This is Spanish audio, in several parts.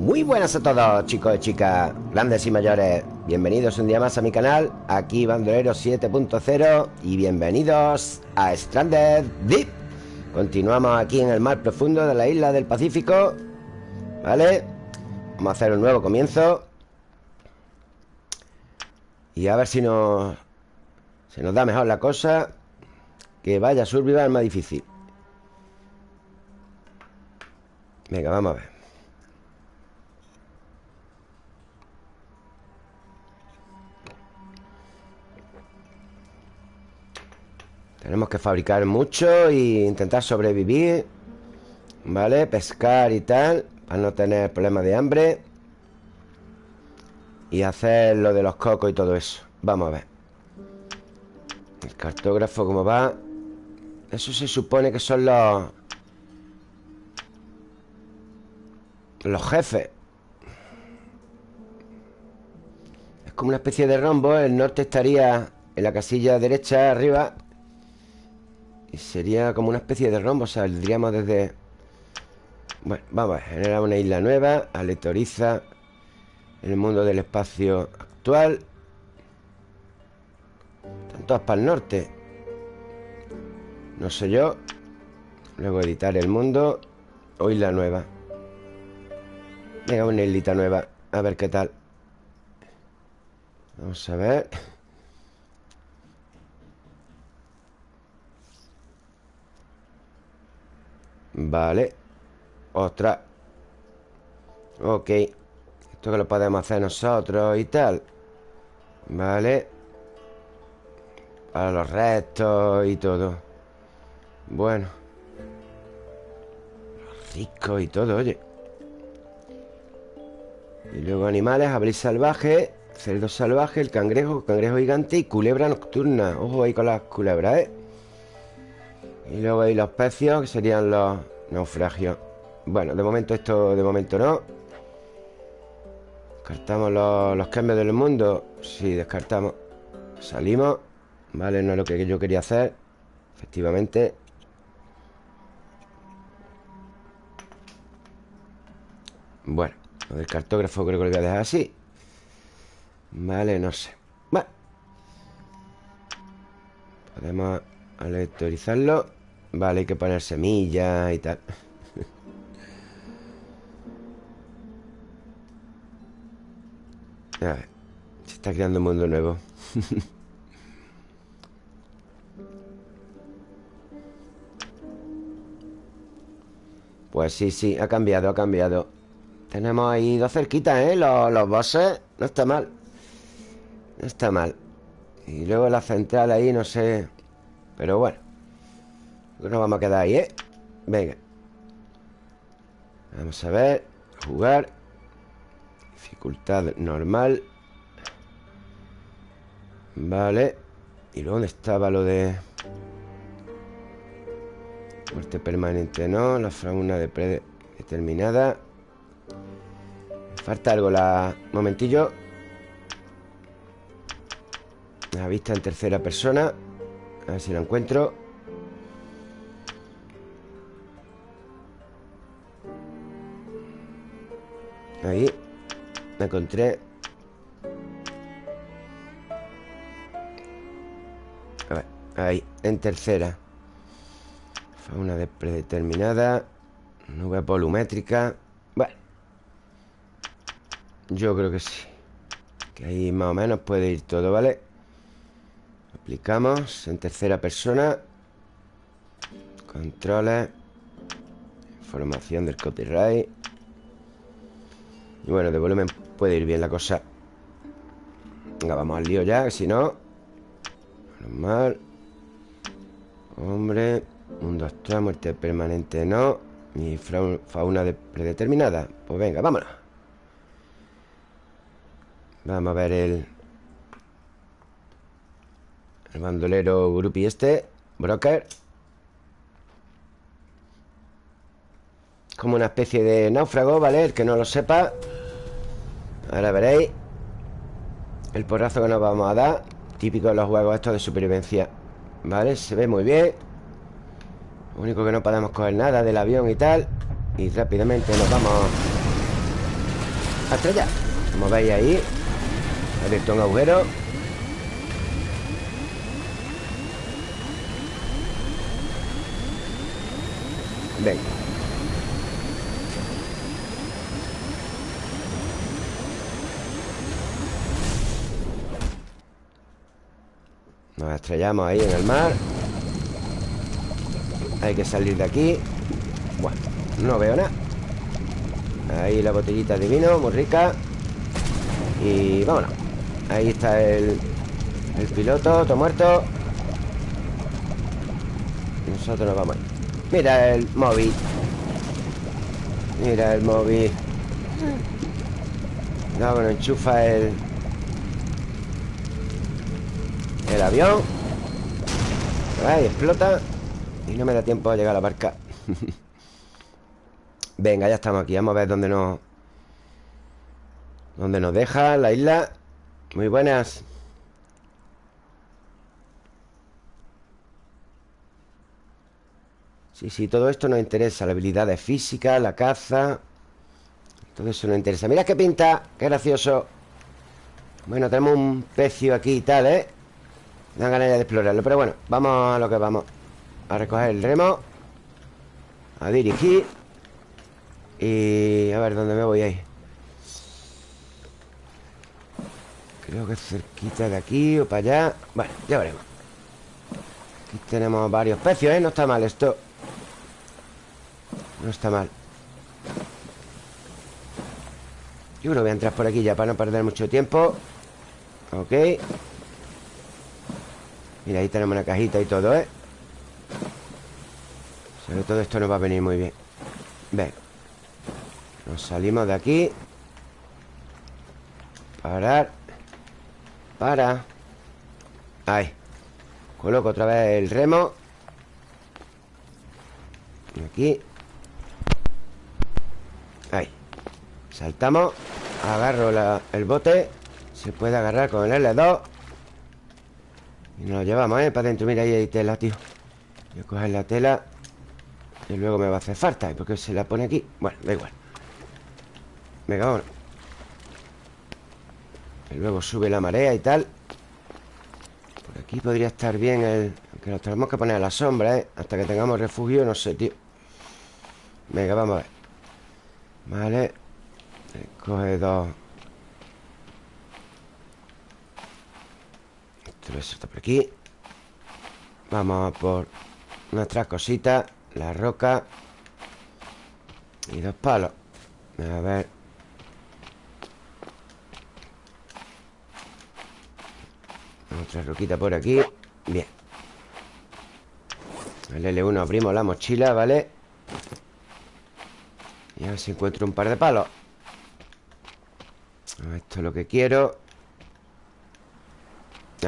Muy buenas a todos, chicos y chicas, grandes y mayores. Bienvenidos un día más a mi canal, aquí Bandolero 7.0 y bienvenidos a Stranded Deep. Continuamos aquí en el mar profundo de la isla del Pacífico. ¿Vale? Vamos a hacer un nuevo comienzo. Y a ver si nos... Se nos da mejor la cosa. Que vaya a es más difícil. Venga, vamos a ver. Tenemos que fabricar mucho e intentar sobrevivir ¿Vale? Pescar y tal Para no tener problemas de hambre Y hacer lo de los cocos y todo eso. Vamos a ver. El cartógrafo cómo va Eso se supone que son los Los jefes. Es como una especie de rombo El norte estaría en la casilla derecha arriba Y sería como una especie de rombo Saldríamos desde... Bueno, vamos a Generar una isla nueva Aleatoriza el mundo del espacio actual Están todas para el norte. No sé yo Luego editar el mundo O isla nueva. Venga, una islita nueva A ver qué tal. Vamos a ver Vale. Otra Ok. Esto que lo podemos hacer nosotros y tal. Vale. Para los restos y todo. Bueno. Rico y todo, oye. Y luego animales, abril salvaje Cerdo salvaje, el cangrejo, cangrejo gigante Y culebra nocturna. Ojo ahí con las culebras, ¿eh? Y luego hay los pecios Que serían los naufragios. Bueno, de momento esto, de momento no. Descartamos los, los cambios del mundo. Sí, descartamos. Salimos Vale, no es lo que yo quería hacer Efectivamente. Bueno lo del cartógrafo creo que lo voy a dejar así. Vale, no sé. Bueno. Podemos aleatorizarlo Vale, hay que poner semillas y tal. A ver Se está creando un mundo nuevo. Pues sí, sí, ha cambiado, ha cambiado. Tenemos ahí dos cerquitas, ¿eh? Los, los bosses. No está mal. No está mal. Y luego la central ahí, no sé. Pero bueno Nos vamos a quedar ahí, ¿eh? Venga. Vamos a ver Jugar. Dificultad normal. Vale. ¿Y luego dónde estaba lo de...? Muerte permanente no La fauna de predeterminada Falta algo la... momentillo. La vista en tercera persona. A ver si lo encuentro Ahí La encontré. A ver, ahí, en tercera. Fauna de predeterminada Nube volumétrica. Yo creo que sí. Que ahí más o menos puede ir todo, ¿vale? Aplicamos en tercera persona. Controles. Información del copyright Y bueno, de volumen puede ir bien la cosa. Venga, vamos al lío ya, que si no. Normal Hombre Mundo astral, muerte permanente no Y fauna predeterminada. Pues venga, vámonos. Vamos a ver el... El bandolero grupi este Broker Como una especie de náufrago, ¿vale? El que no lo sepa. Ahora veréis El porrazo que nos vamos a dar. Típico de los juegos estos de supervivencia ¿Vale? Se ve muy bien. Lo único que no podemos coger nada del avión y tal. Y rápidamente nos vamos a estrellar Como veis ahí Ha abierto un agujero Venga Estrellamos ahí en el mar. Hay que salir de aquí. Bueno, no veo nada. Ahí la botellita de vino, muy rica. Y vámonos. Ahí está el, el piloto, todo muerto. Nosotros nos vamos ahí. Mira el móvil. Mira el móvil. No, bueno, enchufa el El avión. Ahí explota. Y no me da tiempo a llegar a la barca. Venga, ya estamos aquí. Vamos a ver dónde nos Dónde nos deja la isla. Muy buenas. Sí, sí, todo esto nos interesa. La habilidad de física, la caza. Todo eso nos interesa. Mira qué pinta, qué gracioso. Bueno, tenemos un pecio aquí y tal, ¿eh? Dan ganas de explorarlo. Pero bueno, vamos a lo que vamos. A recoger el remo A dirigir Y a ver dónde me voy ahí Creo que cerquita de aquí o para allá. Bueno, ya veremos. Aquí tenemos varios pecios, ¿eh? No está mal esto. No está mal. Yo que voy a entrar por aquí ya para no perder mucho tiempo. Ok Mira, ahí tenemos una cajita y todo, ¿eh? Sobre todo esto nos va a venir muy bien. Ven Nos salimos de aquí. Parar. Para. Ahí. Coloco otra vez el remo. Aquí. Ahí. Saltamos. Agarro el bote. Se puede agarrar con el L2 y nos lo llevamos, ¿eh? Para adentro, mira, ahí hay tela, tío. Voy a coger la tela Y luego me va a hacer falta ¿Y por qué se la pone aquí? Bueno, da igual. Venga, vámonos. Y luego sube la marea y tal. Por aquí podría estar bien el... Que nos tenemos que poner a la sombra, ¿eh? Hasta que tengamos refugio, no sé, tío. Venga, vamos a ver. Vale. Coge dos Esto por aquí. Vamos a por nuestras cositas La roca Y dos palos. A ver. Otra roquita por aquí. Bien. El L1 abrimos la mochila, ¿vale? Y a ver si encuentro un par de palos. Esto es lo que quiero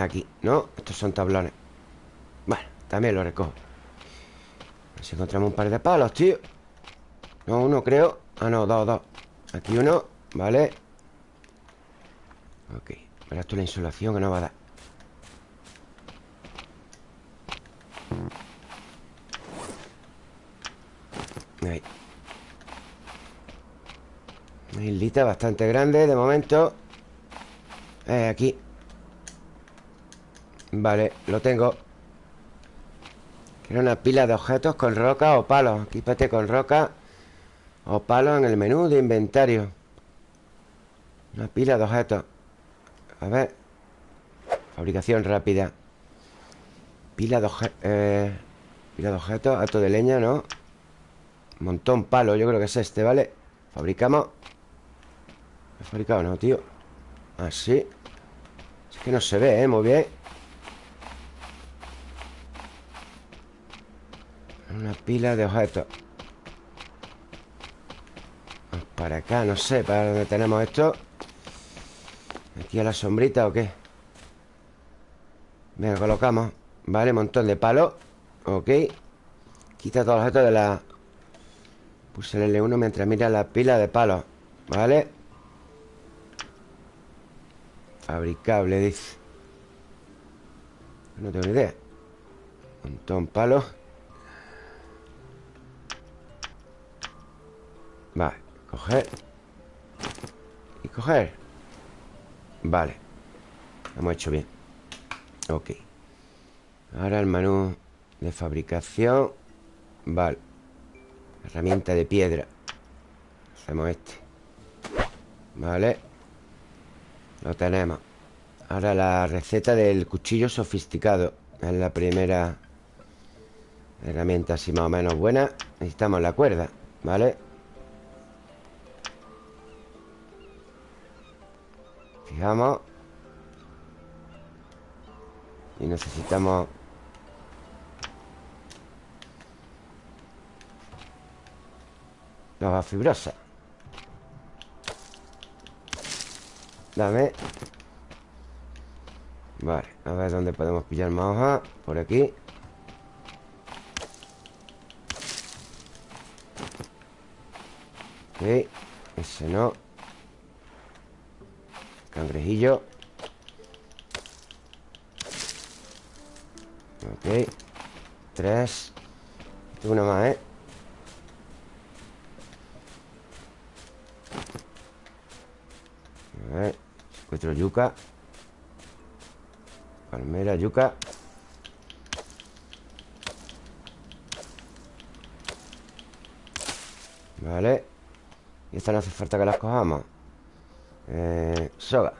Aquí, ¿no? Estos son tablones. Bueno, también lo recojo. A ver si encontramos un par de palos, tío. No, uno creo. Ah, no, dos, dos. Aquí uno, vale Ok Verás esto la insolación que nos va a dar. Ahí. Una islita bastante grande de momento. Eh, Aquí Vale, lo tengo. Quiero una pila de objetos con roca o palos Equípate con roca o palos en el menú de inventario. Una pila de objetos. A ver. Fabricación rápida. Pila de objetos eh, Pila de objetos, alto de leña, ¿no? Montón palo, yo creo que es este, ¿vale? Fabricamos. ¿He fabricado no, tío? Así ah, Es que no se ve, ¿eh? Muy bien Una pila de objetos. Para acá, no sé Para dónde tenemos esto. Aquí a la sombrita o qué Venga, colocamos. Vale, montón de palos Ok. Quita todos los objetos de la Puse el L1 mientras mira la pila de palos. Vale. Fabricable, dice. No tengo ni idea. Montón palos Vale, coger. Y coger Vale. Hemos hecho bien. Ok. Ahora el menú de fabricación. Vale. Herramienta de piedra. Hacemos este. Vale. Lo tenemos. Ahora la receta del cuchillo sofisticado. Es la primera Herramienta así más o menos buena. Necesitamos la cuerda ¿Vale? Fijamos Y necesitamos hoja fibrosa. Dame. Vale, a ver dónde podemos pillar más hojas Por aquí. Ok, ese no Cangrejillo. Ok. Tres. Una más, ¿eh? A ver. Encuentro yuca. Palmera, yuca. Vale. Y esta no hace falta que las cojamos eh, Soga.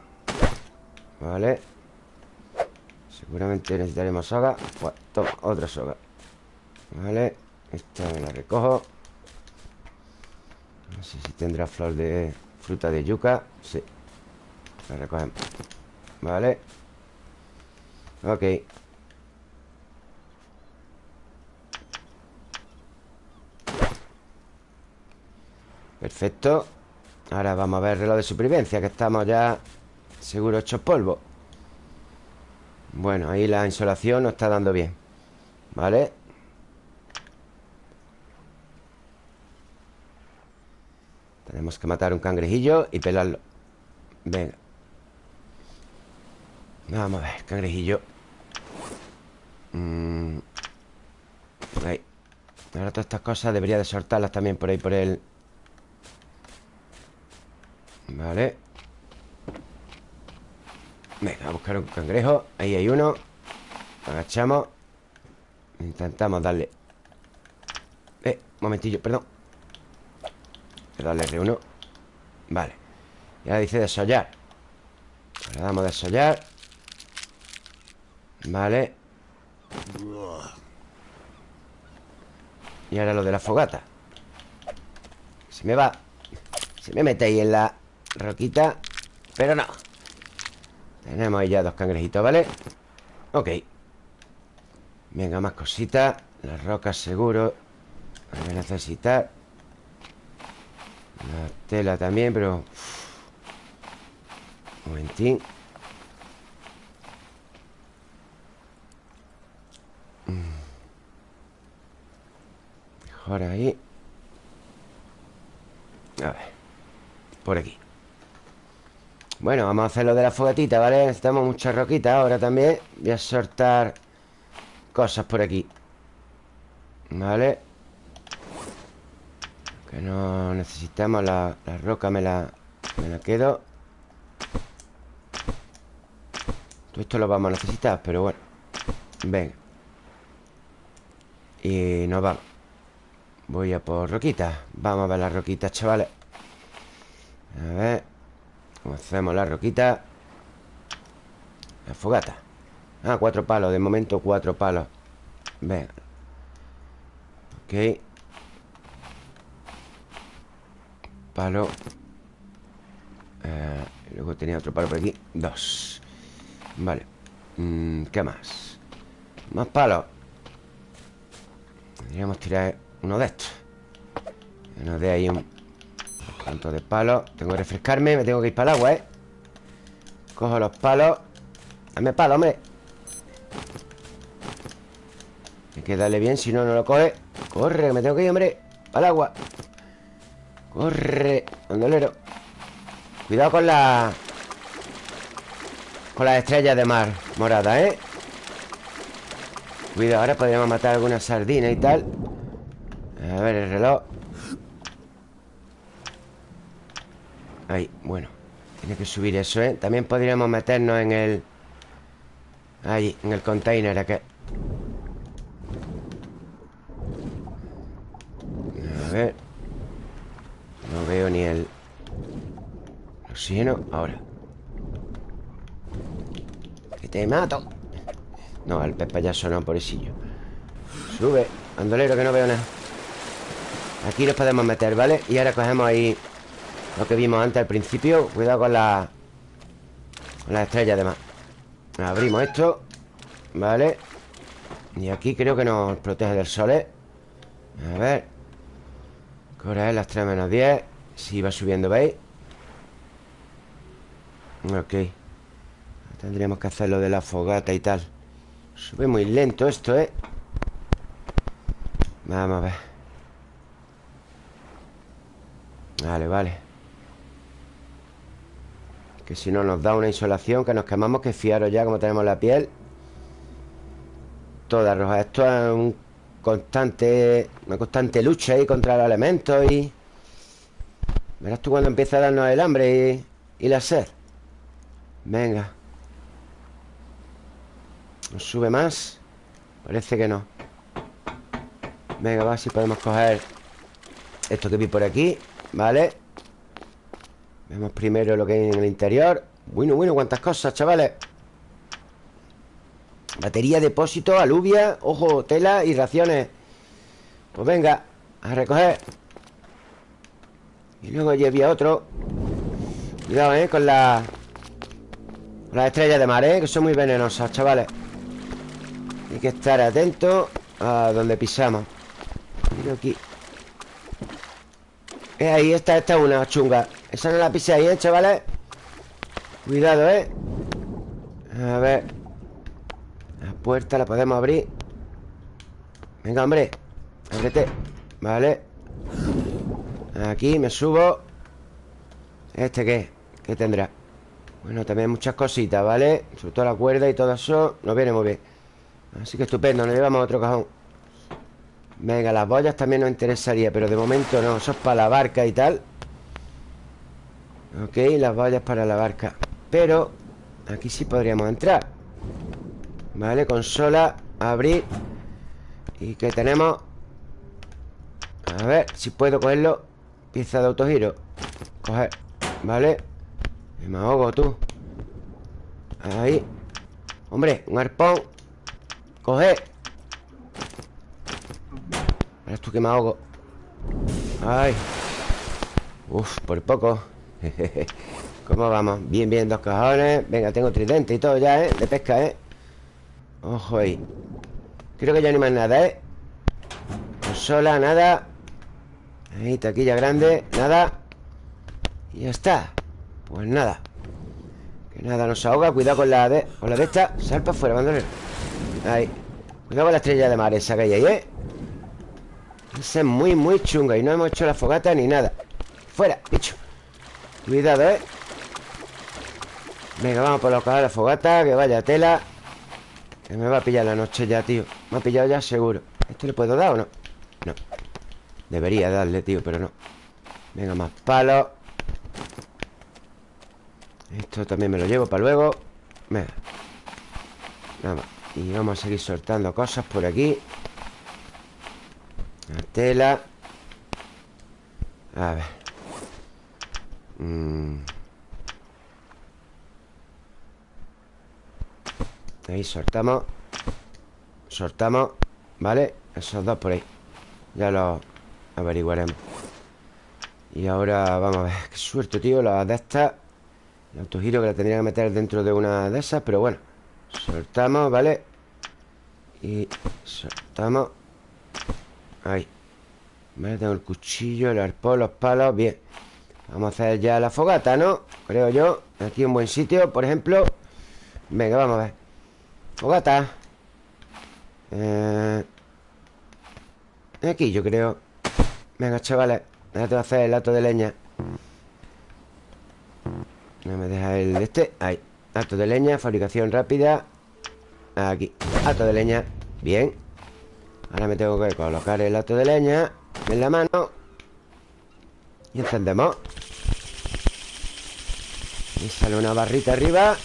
Vale. Seguramente necesitaremos soga. Pues, Toma, otra soga. Vale. Esta me la recojo. No sé si tendrá flor de fruta de yuca. Sí. La recogemos. Vale. Ok. Perfecto Ahora vamos a ver el reloj de supervivencia Que estamos ya seguro hechos polvo. Bueno, ahí la insolación nos está dando bien ¿Vale? Tenemos que matar un cangrejillo y pelarlo. Venga. Vamos a ver, cangrejillo. Mm. Ahí. Ahora todas estas cosas debería de soltarlas también por ahí por el Vale. Venga, a buscar un cangrejo. Ahí hay uno. Agachamos. Intentamos darle. Eh, momentillo, perdón. Darle R1 Vale. Y ahora dice desollar. Ahora damos desollar. Vale. Y ahora lo de la fogata. Se me va. Se me mete ahí en la Roquita Pero no. Tenemos ahí ya dos cangrejitos, ¿vale? Ok. Venga, más cositas. Las rocas seguro. Voy a necesitar. La tela también, pero Un momentín. Mm. Mejor ahí. A ver. Por aquí bueno, vamos a hacer lo de la fogatita, ¿vale? Necesitamos muchas roquitas ahora también. Voy a soltar cosas por aquí ¿Vale? Que no necesitamos la, roca, me la, me la quedo. Todo esto lo vamos a necesitar, pero bueno. Venga. Y nos vamos. Voy a por roquitas Vamos a ver las roquitas, chavales. A ver Hacemos la roquita La fogata. Ah, cuatro palos, de momento cuatro palos. Venga Ok. Palo. Eh, Luego tenía otro palo por aquí. Dos. Vale. Mm, ¿Qué más? Más palos. Podríamos tirar uno de estos. Que nos dé ahí un Tanto de palos Tengo que refrescarme Me tengo que ir para el agua, ¿eh? Cojo los palos. Dame palo, hombre. Hay que darle bien Si no, no lo coge. Corre, me tengo que ir, hombre. Para el agua. Corre Andolero Cuidado con la... Con las estrellas de mar Morada, ¿eh? Cuidado, ahora podríamos matar alguna sardina y tal. A ver el reloj Ahí, bueno Tiene que subir eso, ¿eh? También podríamos meternos en el... Ahí, en el container aquel A ver. No veo ni el... Oxígeno, ahora. Que te mato. No, el pez payaso no, pobrecillo. Sube, andolero que no veo nada. Aquí nos podemos meter, ¿vale? Y ahora cogemos ahí Lo que vimos antes al principio Cuidado con la... Con las estrellas además Abrimos esto Vale Y aquí creo que nos protege del sol, ¿eh? A ver ¿Qué es? Las 3 menos 10 Si va subiendo, ¿veis? Ok Tendríamos que hacer lo de la fogata y tal Sube muy lento esto, ¿eh? Vamos a ver Vale, vale Que si no nos da una insolación Que nos quemamos Que fiaros ya como tenemos la piel. Toda roja Esto es un constante Una constante lucha ahí contra los elementos y... Verás tú cuando empieza a darnos el hambre y, y la sed. Venga. ¿Nos sube más? Parece que no. Venga, va, si podemos coger Esto que vi por aquí Vale Vemos primero lo que hay en el interior. Bueno, bueno, cuántas cosas, chavales. Batería, depósito, alubia Ojo, tela y raciones Pues venga, a recoger. Y luego allí había otro. Cuidado, eh, con la Con las estrellas de mar, eh Que son muy venenosas, chavales. Hay que estar atentos A donde pisamos. Mira aquí. Eh, ahí está, esta una chunga Esa no la pise ahí, ¿eh, chavales? Cuidado, ¿eh? A ver La puerta la podemos abrir Venga, hombre Ábrete Vale Aquí me subo ¿Este qué? ¿Qué tendrá? Bueno, también muchas cositas, ¿vale? Sobre todo la cuerda y todo eso Nos viene muy bien Así que estupendo, nos llevamos otro cajón Venga, las boyas también nos interesaría Pero de momento no, eso es para la barca y tal Ok, las boyas para la barca. Pero aquí sí podríamos entrar. Vale, consola Abrir. ¿Y qué tenemos? A ver, si puedo cogerlo Pieza de autogiro. Coger, vale. Me ahogo tú. Ahí. Hombre, un arpón. Coger. Esto que me ahogo. Ay. Uf, por poco ¿Cómo vamos? Bien, bien, dos cajones. Venga, tengo tridente y todo ya, ¿eh? De pesca, ¿eh? Ojo ahí. Creo que ya ni más nada, ¿eh? Consola, nada. Ahí, taquilla grande, nada. Y ya está. Pues nada. Que nada nos ahoga. Cuidado con la de, con la de esta. Sal para afuera, bandolero Ahí. Cuidado con la estrella de mar esa que hay ahí, ¿eh? Esa es muy, muy chunga Y no hemos hecho la fogata ni nada. Fuera, bicho Cuidado, ¿eh? Venga, vamos a colocar la fogata Que vaya tela. Que me va a pillar la noche ya, tío. Me ha pillado ya seguro. ¿Esto le puedo dar o no? No. Debería darle, tío, pero no. Venga, más palos Esto también me lo llevo para luego. Venga. Nada Y vamos a seguir soltando cosas por aquí. La tela. A ver mm. Ahí soltamos. Soltamos ¿Vale? Esos dos por ahí. Ya los averiguaremos. Y ahora vamos a ver. Qué suerte, tío La de estas. El autogiro que la tendría que meter dentro de una de esas Pero bueno. Soltamos, ¿vale? Y soltamos. Ahí. Vale, tengo el cuchillo, el arpón, los palos. Bien Vamos a hacer ya la fogata, ¿no? Creo yo. Aquí un buen sitio, por ejemplo. Venga, vamos a ver. Fogata. Eh... Aquí yo creo. Venga, chavales. Déjate hacer el lato de leña. No me deja el de este. Ahí. Lato de leña, fabricación rápida. Aquí. Lato de leña. Bien. Ahora me tengo que colocar el lato de leña En la mano. Y encendemos Ahí sale una barrita arriba.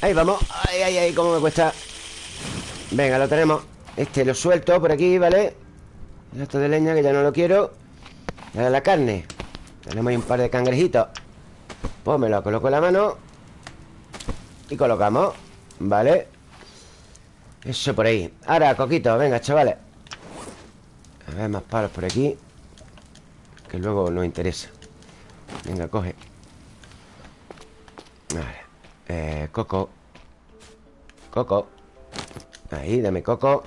Ahí vamos. Ay, ay, ay, cómo me cuesta. Venga, lo tenemos. Este lo suelto por aquí, ¿vale? Esto de leña que ya no lo quiero. Y ahora la carne. Tenemos ahí un par de cangrejitos. Pues me lo coloco en la mano. Y colocamos Vale Eso por ahí. Ahora, coquito, venga, chavales. A ver, más palos por aquí Que luego nos interesa Venga, coge. Vale eh, Coco. Coco. Ahí, dame coco.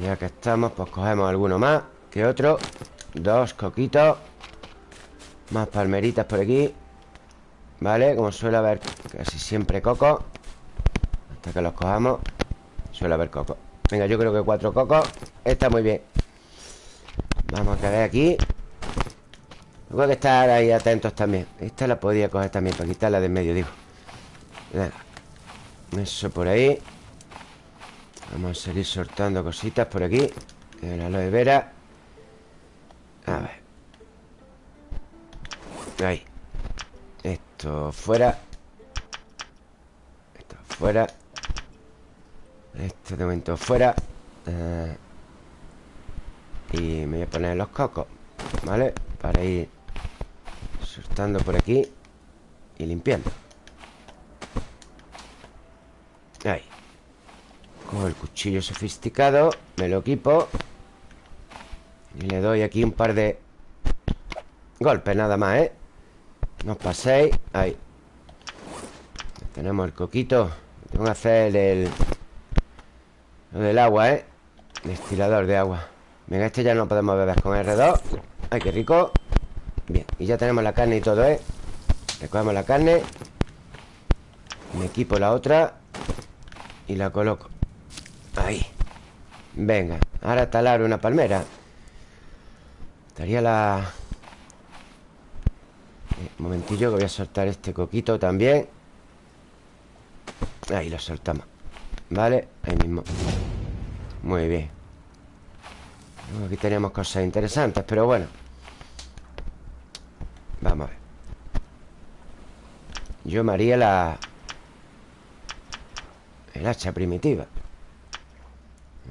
Ya que estamos, pues cogemos alguno más Que otro. Dos coquitos. Más palmeritas por aquí. Vale, como suele haber casi siempre coco. Hasta que los cojamos Suele haber coco. Venga, yo creo que cuatro cocos Está muy bien. Vamos a ver aquí Tengo que estar ahí atentos también. Esta la podía coger también Para quitarla de en medio, digo. Eso por ahí. Vamos a seguir soltando cositas por aquí. El aloe vera. A ver. Ahí. Esto fuera. Esto fuera. Esto de momento fuera. Eh, Y me voy a poner los cocos ¿Vale? Para ir Soltando por aquí Y limpiando. Ahí. Cojo el cuchillo sofisticado Me lo equipo Y le doy aquí un par de Golpes nada más, ¿eh? No os paséis. Ahí. Tenemos el coquito. Tengo que hacer el... Lo del agua, ¿eh? Destilador de agua. Venga, este ya no podemos beber con R2 Ay, qué rico Bien, y ya tenemos la carne y todo, ¿eh? Recogemos la carne Me equipo la otra Y la coloco. Ahí. Venga, ahora talar una palmera. Estaría la... Eh, un momentillo que voy a soltar este coquito también. Ahí lo soltamos Vale, ahí mismo. Muy bien. Aquí tenemos cosas interesantes, pero bueno Vamos a ver. Yo me haría la... El hacha primitiva.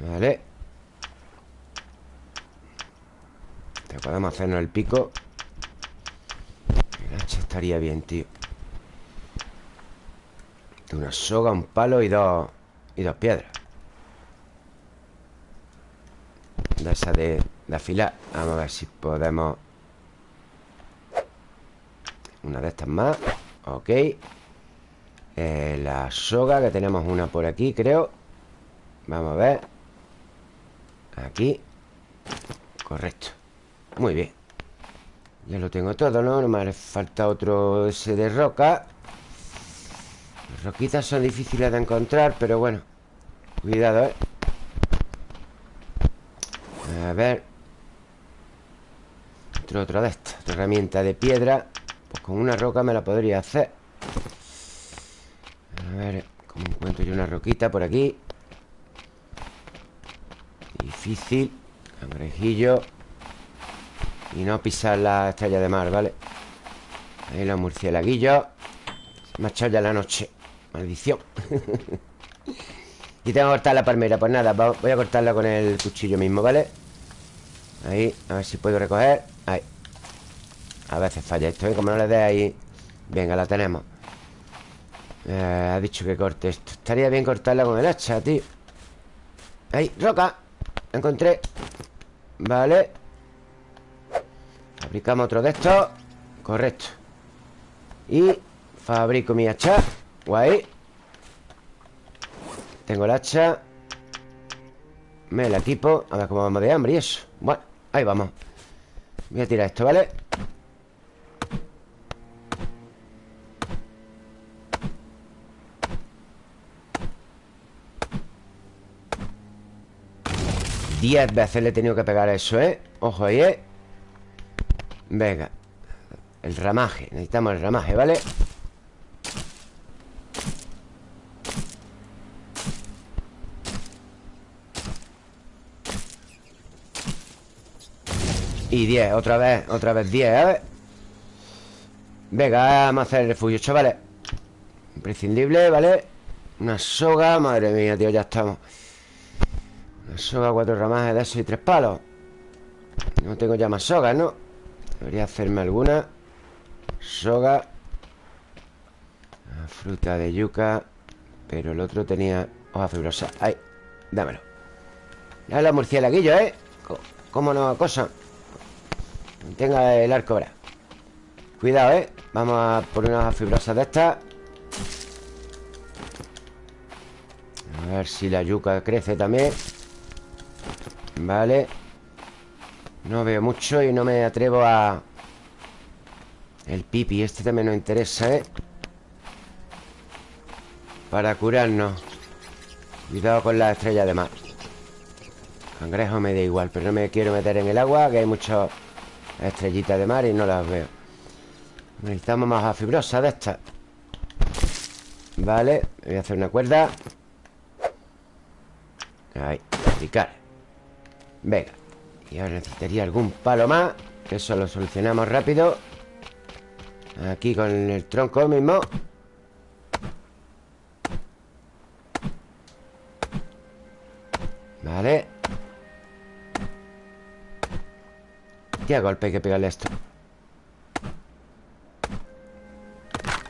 Vale Te podemos hacernos el pico El hacha estaría bien, tío. Una soga, un palo y dos Y dos piedras. De esa de, de afilar. Vamos a ver si podemos Una de estas más. Ok. Eh, La soga, que tenemos una por aquí, creo. Vamos a ver. Aquí. Correcto. Muy bien. Ya lo tengo todo, ¿no? No me falta otro ese de roca. Las roquitas son difíciles de encontrar Pero bueno. Cuidado, ¿eh? A ver. Otro de estas Otra herramienta de piedra Pues con una roca me la podría hacer. A ver ¿Cómo encuentro yo una roquita por aquí? Difícil. Cangrejillo. Y no pisar la estrella de mar, ¿vale? Ahí los murciélaguillos Se ha echado ya la noche. Maldición. Y tengo que cortar la palmera. Pues nada, voy a cortarla con el cuchillo mismo, ¿vale? Ahí, a ver si puedo recoger. Ahí A veces falla esto, ¿eh? Como no le dé ahí Venga, la tenemos. Eh, Ha dicho que corte esto. Estaría bien cortarla con el hacha, tío. Ahí, roca. Encontré. Vale. Fabricamos otro de estos. Correcto. Y fabrico mi hacha. Guay. Tengo el hacha. Me la equipo. A ver cómo vamos de hambre y eso. Bueno, ahí vamos. Voy a tirar esto, ¿vale? 10 veces le he tenido que pegar eso, ¿eh? Ojo ahí, ¿eh? Venga El ramaje, necesitamos el ramaje, ¿vale? Y 10, otra vez, otra vez 10, ¿eh? Venga, vamos a hacer el refugio, chavales Imprescindible, ¿vale? Una soga, madre mía, tío, ya estamos Soga, cuatro ramajes de eso y tres palos. No tengo ya más sogas, ¿no? Debería hacerme alguna. Soga. Fruta de yuca. Pero el otro tenía hoja fibrosa Ahí, dámelo. Ya los murciélaguillos, ¿eh? ¿Cómo no cosa? Tenga el arco ahora. Cuidado, ¿eh? Vamos a poner unas fibrosas de estas. A ver si la yuca crece también Vale. No veo mucho y no me atrevo a... El pipi, este también nos interesa, ¿eh? Para curarnos. Cuidado con la estrella de mar. Cangrejo me da igual Pero no me quiero meter en el agua Que hay muchas estrellitas de mar y no las veo. Necesitamos más fibrosa de estas. Vale Voy a hacer una cuerda. Ahí, picar Venga Y ahora necesitaría algún palo más Que eso lo solucionamos rápido. Aquí con el tronco mismo. Vale. Qué golpe hay que pegarle esto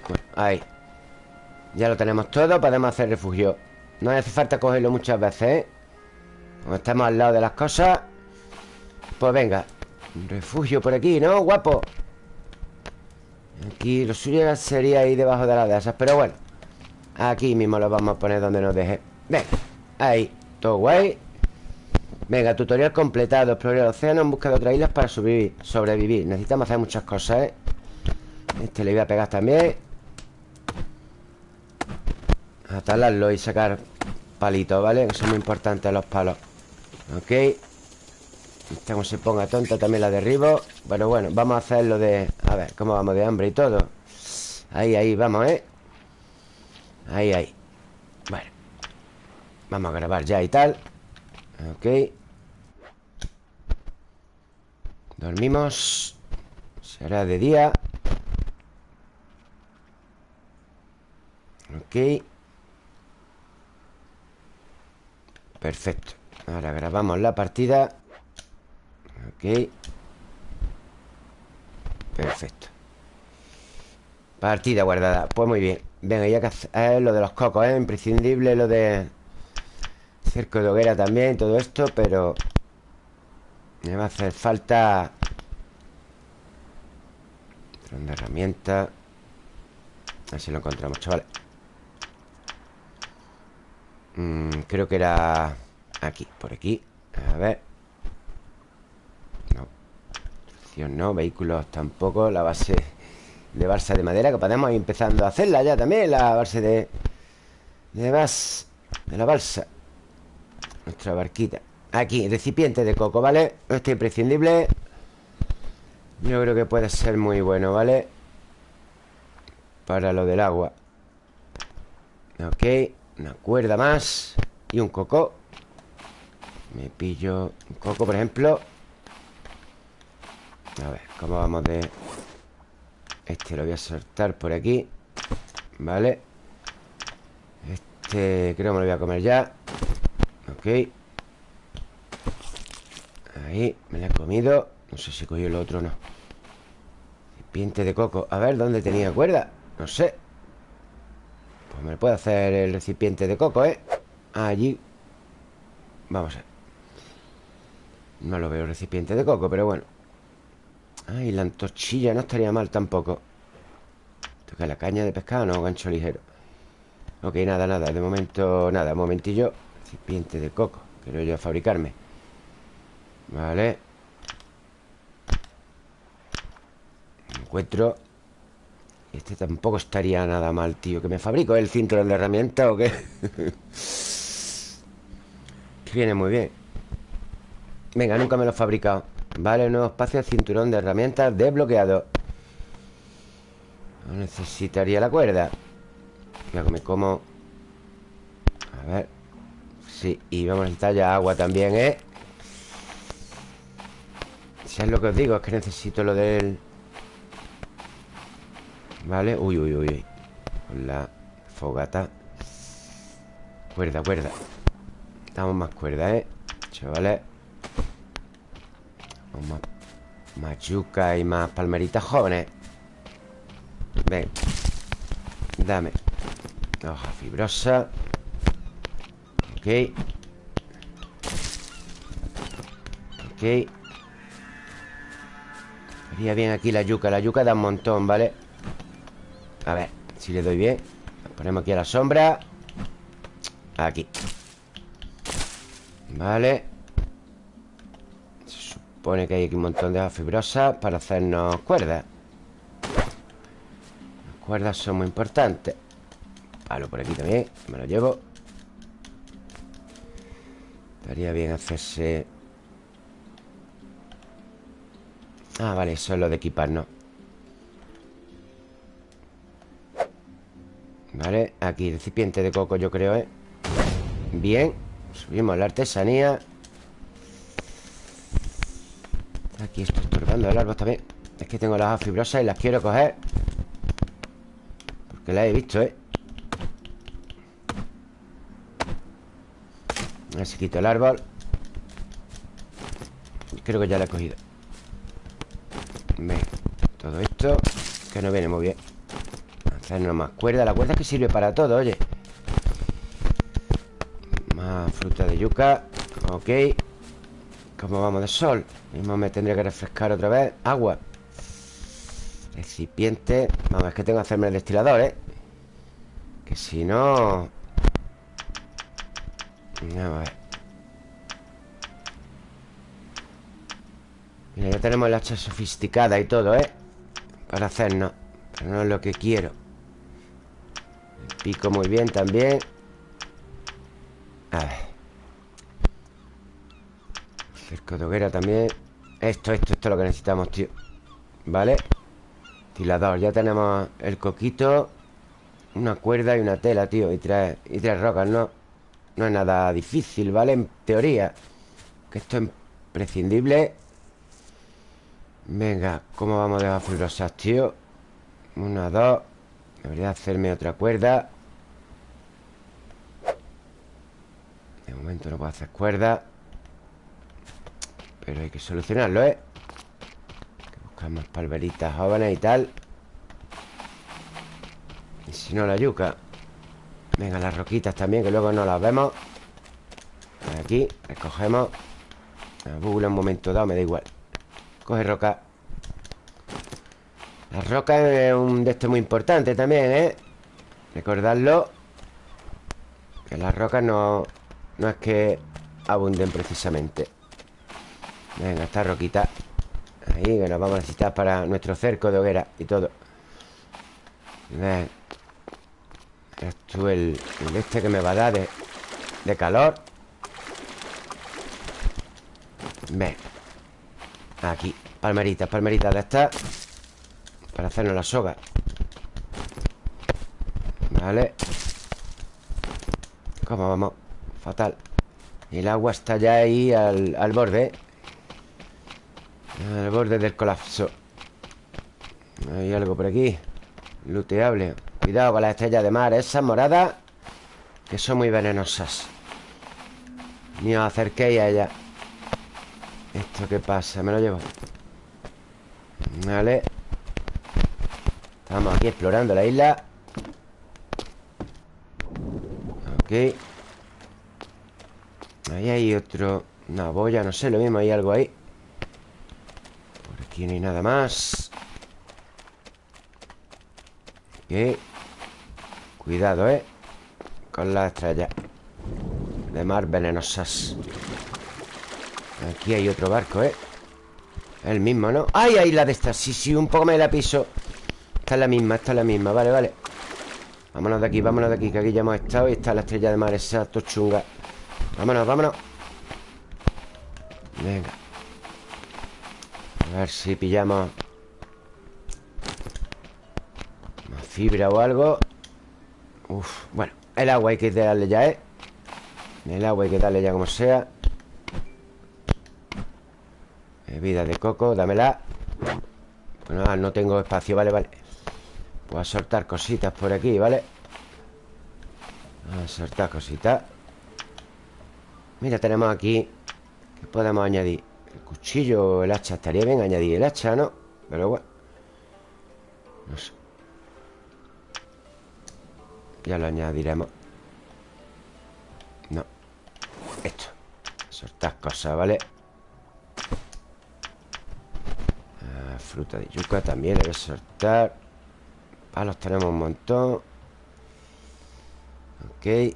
bueno, Ahí. Ya lo tenemos todo Podemos hacer refugio. No hace falta cogerlo muchas veces, ¿eh? Como estamos al lado de las cosas Pues venga refugio por aquí, ¿no? Guapo Aquí lo suyo sería ahí debajo de las de esas Pero bueno Aquí mismo lo vamos a poner donde nos deje Venga, ahí Todo guay Venga, tutorial completado Explorar el océano en busca de otras islas para sobrevivir, sobrevivir. Necesitamos hacer muchas cosas, ¿eh? Este le voy a pegar también Atalarlo y sacar palitos, ¿vale? Que son muy importantes los palos Ok. Esta como se ponga tonta también la derribo Bueno, bueno, vamos a hacer lo de... A ver, cómo vamos de hambre y todo Ahí, ahí, vamos, ¿eh? Ahí, ahí. Bueno Vamos a grabar ya y tal. Ok. Dormimos. Será de día. Ok. Perfecto Ahora grabamos la partida. Ok. Perfecto. Partida guardada. Pues muy bien. Venga, ya que es lo de los cocos, ¿eh? Imprescindible lo de Cerco de hoguera también Todo esto, pero Me va a hacer falta Tron de herramienta. A ver si lo encontramos, chavales mm, Creo que era Aquí, por aquí. A ver. No. No, vehículos tampoco. La base de balsa de madera Que podemos ir empezando a hacerla ya también La base de De bas De la balsa Nuestra barquita. Aquí, recipiente de coco, ¿vale? Este imprescindible. Yo creo que puede ser muy bueno, ¿vale? Para lo del agua. Ok Una cuerda más Y un coco Me pillo un coco, por ejemplo. A ver, ¿cómo vamos de...? Este lo voy a soltar por aquí Vale Este creo que me lo voy a comer ya. Ok. Ahí, me la he comido. No sé si cogió el otro o no. Recipiente de coco. A ver, ¿dónde tenía cuerda? No sé. Pues me puede hacer el recipiente de coco, ¿eh? Allí. Vamos a ver No lo veo recipiente de coco, pero bueno. Ay, la antorchilla no estaría mal tampoco. Toca la caña de pescado, no, gancho ligero Ok, nada, nada, de momento Nada, un momentillo. Recipiente de coco Quiero yo fabricarme. Vale. Encuentro. Este tampoco estaría nada mal, tío ¿Que me fabrico el cinturón de herramientas o qué? que viene muy bien Venga, nunca me lo he fabricado. Vale, nuevo espacio, cinturón de herramientas desbloqueado. Necesitaría la cuerda. Que me como. A ver. Sí, y vamos a necesitar ya agua también, ¿eh? Si es lo que os digo, es que necesito lo del... Vale, uy, uy, uy. Con la fogata. Cuerda, cuerda. Damos más cuerda, ¿eh? Chavales más, yuca y más palmeritas jóvenes. Ven. Dame. Hoja fibrosa. Ok. Ok. Haría bien aquí la yuca. La yuca da un montón, ¿vale? A ver, si le doy bien. Ponemos aquí a la sombra. Aquí. Vale Se supone que hay aquí un montón de hojas fibrosas Para hacernos cuerdas. Las cuerdas son muy importantes. Palo por aquí también Me lo llevo. Estaría bien hacerse. Ah, vale, eso es lo de equiparnos. Vale, aquí recipiente de coco yo creo, ¿eh? Bien Subimos la artesanía el árbol también Es que tengo las hojas fibrosas y las quiero coger. Porque las he visto, ¿eh? A ver si quito el árbol. Creo que ya la he cogido. Todo esto Que no viene muy bien. Hacernos más cuerda. La cuerda es que sirve para todo, oye. Más fruta de yuca. Ok ¿Cómo vamos de sol? Mismo me tendría que refrescar otra vez. Agua. Recipiente. Vamos, es que tengo que hacerme el destilador, ¿eh? Que si no... Vamos a ver. Mira, ya tenemos el hacha sofisticada y todo, ¿eh? Para hacernos. Pero no es lo que quiero. Pico muy bien también. A ver Cerco de hoguera también Esto, esto, esto es lo que necesitamos, tío ¿Vale? Tilador, ya tenemos el coquito Una cuerda y una tela, tío Y tres, y tres rocas, ¿no? No es nada difícil, ¿vale? En teoría Que esto es imprescindible Venga, ¿cómo vamos de fibrosas, tío? Una, dos Debería hacerme otra cuerda De momento no puedo hacer cuerda Pero hay que solucionarlo, ¿eh? Hay que buscar más palveritas jóvenes y tal. Y si no, la yuca. Venga, las roquitas también Que luego no las vemos. Aquí, recogemos La bugula un momento dado, me da igual. Coge roca. La roca es un de estos muy importante también, ¿eh? Recordarlo Que las rocas no, no es que abunden precisamente Venga, esta roquita. Ahí, que nos vamos a necesitar para nuestro cerco de hoguera y todo. Ven. Esto el, el este que me va a dar de, calor. Ven. Aquí, palmeritas, palmeritas de estas. Para hacernos la soga. Vale. ¿Cómo vamos? Fatal. El agua está ya ahí al, al borde Al borde del colapso. Hay algo por aquí. Luteable. Cuidado con las estrellas de mar Esas moradas Que son muy venenosas. Ni os acerquéis a ellas ¿Esto qué pasa? Me lo llevo. Vale. Estamos aquí explorando la isla. Ok. Ahí hay otro. Una boya, no sé, lo mismo, hay algo ahí aquí no hay nada más. Ok Cuidado, eh Con las estrellas De mar venenosas. Aquí hay otro barco, ¿eh? El mismo, ¿no? ¡Ay, ay, la de esta! Sí, sí, un poco me la piso. Esta es la misma, esta es la misma. Vale, vale. Vámonos de aquí, vámonos de aquí Que aquí ya hemos estado Y está la estrella de mar Exacto, chunga Vámonos, vámonos. Venga A ver si pillamos Más fibra o algo Uf, bueno El agua hay que darle ya, ¿eh? El agua hay que darle ya como sea Bebida de coco, dámela Bueno, no tengo espacio, vale, vale Voy a soltar cositas por aquí, ¿vale? A soltar cositas Mira, tenemos aquí ¿Qué podemos añadir? El cuchillo el hacha Estaría bien añadir el hacha, ¿no? Pero bueno No sé. Ya lo añadiremos. No. Esto. Soltar cosas, ¿vale? Ah, fruta de yuca también que soltar. Palos tenemos un montón. Ok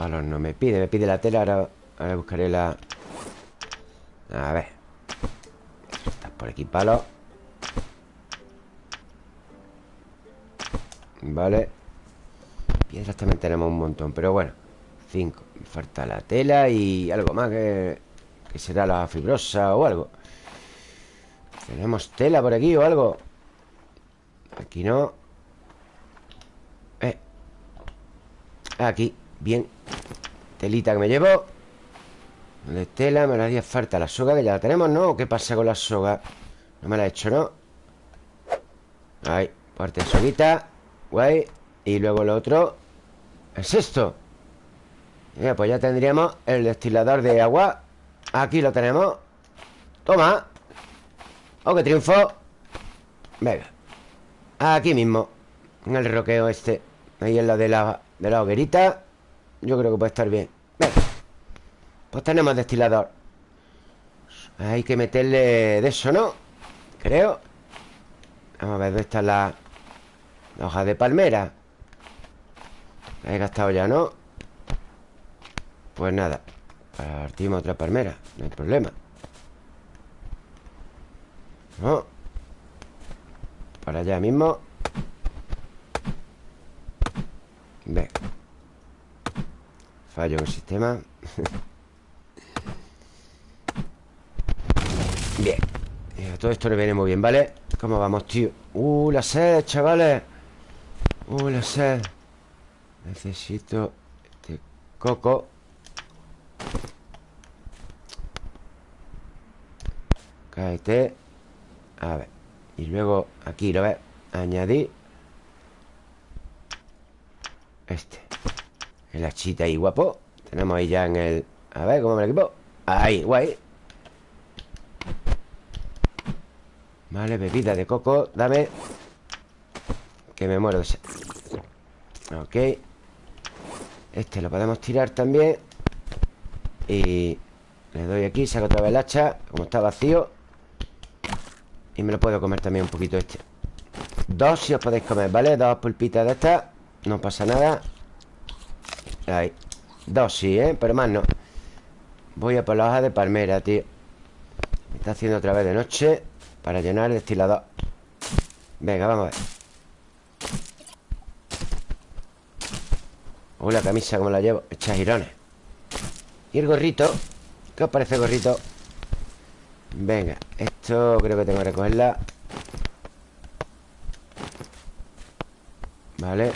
Palos no me pide Me pide la tela Ahora, buscaré la... A ver. Estás por aquí palos Vale. Piedras también tenemos un montón Pero bueno. Cinco. Me falta la tela y algo más que que será la fibrosa o algo. Tenemos tela por aquí o algo Aquí no. Eh. Aquí, bien. Telita que me llevo De tela, me la haría falta la soga Que ya la tenemos, ¿no? ¿Qué pasa con la soga? No me la he hecho, ¿no? Ahí, parte de soguita. Guay. Y luego lo otro. Es esto. Mira, pues ya tendríamos el destilador de agua. Aquí lo tenemos. Toma. Oh, qué triunfo. Venga. Aquí mismo. En el roqueo este. Ahí en la de la, de la hoguerita Yo creo que puede estar bien. Venga. Pues tenemos destilador. Hay que meterle de eso, ¿no? Creo. Vamos a ver dónde está la, la hoja de palmera. La he gastado ya, ¿no? Pues nada. Partimos otra palmera. No hay problema. No. Para allá mismo. Ve Fallo en el sistema. Bien. Todo esto le viene muy bien, ¿vale? ¿Cómo vamos, tío? Uh, la sed, chavales. Uh, la sed. Necesito este coco. Cáete. A ver. Y luego aquí, ¿lo ves? Añadir. Este El hachita ahí, guapo. Tenemos ahí ya en el... A ver, ¿cómo me lo equipo? Ahí, guay. Vale, bebida de coco Dame Que me muero. De sed Ok. Este lo podemos tirar también. Y le doy aquí, saco otra vez el hacha Como está vacío. Y me lo puedo comer también un poquito este. Dos si os podéis comer, ¿vale? Dos pulpitas de estas No pasa nada Dos sí, ¿eh? Pero más no. Voy a por la hoja de palmera, tío. Me está haciendo otra vez de noche Para llenar el destilador. Venga, vamos a ver. Uy, la camisa como la llevo Hecha girones. Y el gorrito ¿Qué os parece el gorrito? Venga, esto creo que tengo que recogerla. Vale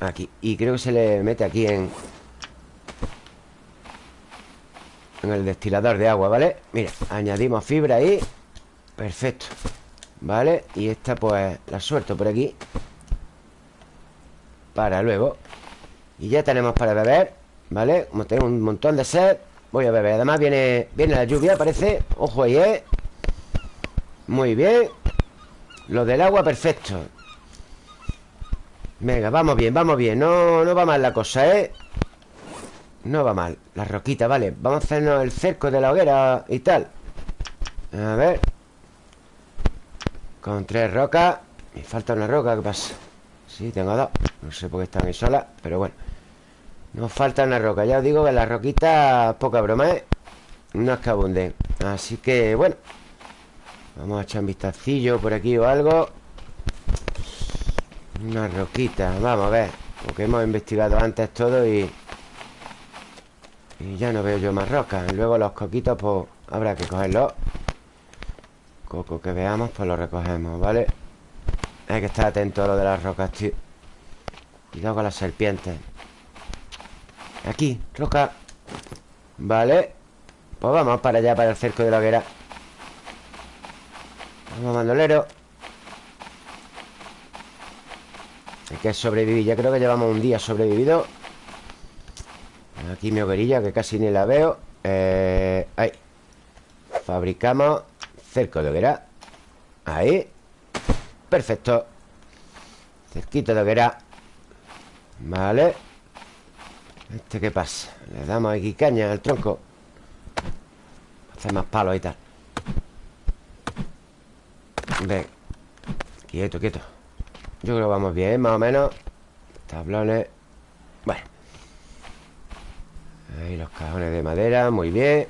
Aquí. Y creo que se le mete aquí en En el destilador de agua, ¿vale? Mira, añadimos fibra ahí. Perfecto. ¿Vale? Y esta pues la suelto por aquí. Para luego. Y ya tenemos para beber ¿Vale? Como tengo un montón de sed Voy a beber. Además viene, viene la lluvia, parece. Ojo ahí, ¿eh? Muy bien. Lo del agua, perfecto Venga, vamos bien, vamos bien. No, no va mal la cosa, ¿eh? No va mal. La roquita, vale. Vamos a hacernos el cerco de la hoguera y tal. A ver. Con tres rocas. Me falta una roca, ¿qué pasa? Sí, tengo dos. No sé por qué están ahí solas Pero bueno. Nos falta una roca. Ya os digo que las roquitas, poca broma, ¿eh? No es que abunden Así que, bueno. Vamos a echar un vistacillo por aquí o algo Una roquita Vamos a ver Porque hemos investigado antes todo y... Y ya no veo yo más rocas. Luego los coquitos, pues habrá que cogerlos. Coco que veamos, pues lo recogemos, ¿vale? Hay que estar atento a lo de las rocas, tío. Cuidado con las serpientes. Aquí, roca. Vale. Pues vamos para allá, para el cerco de la hoguera. Vamos, bandolero Hay que sobrevivir. Ya creo que llevamos un día sobrevivido. Aquí mi hoguerilla Que casi ni la veo. Eh, Ahí. Fabricamos cerco de hoguera. Ahí. Perfecto. Cerquito de hoguera. Vale. ¿Este qué pasa? Le damos aquí caña al tronco. Hacer más palos y tal. Ven. Quieto, quieto Yo creo que vamos bien, más o menos. Tablones. Bueno. Ahí los cajones de madera, muy bien.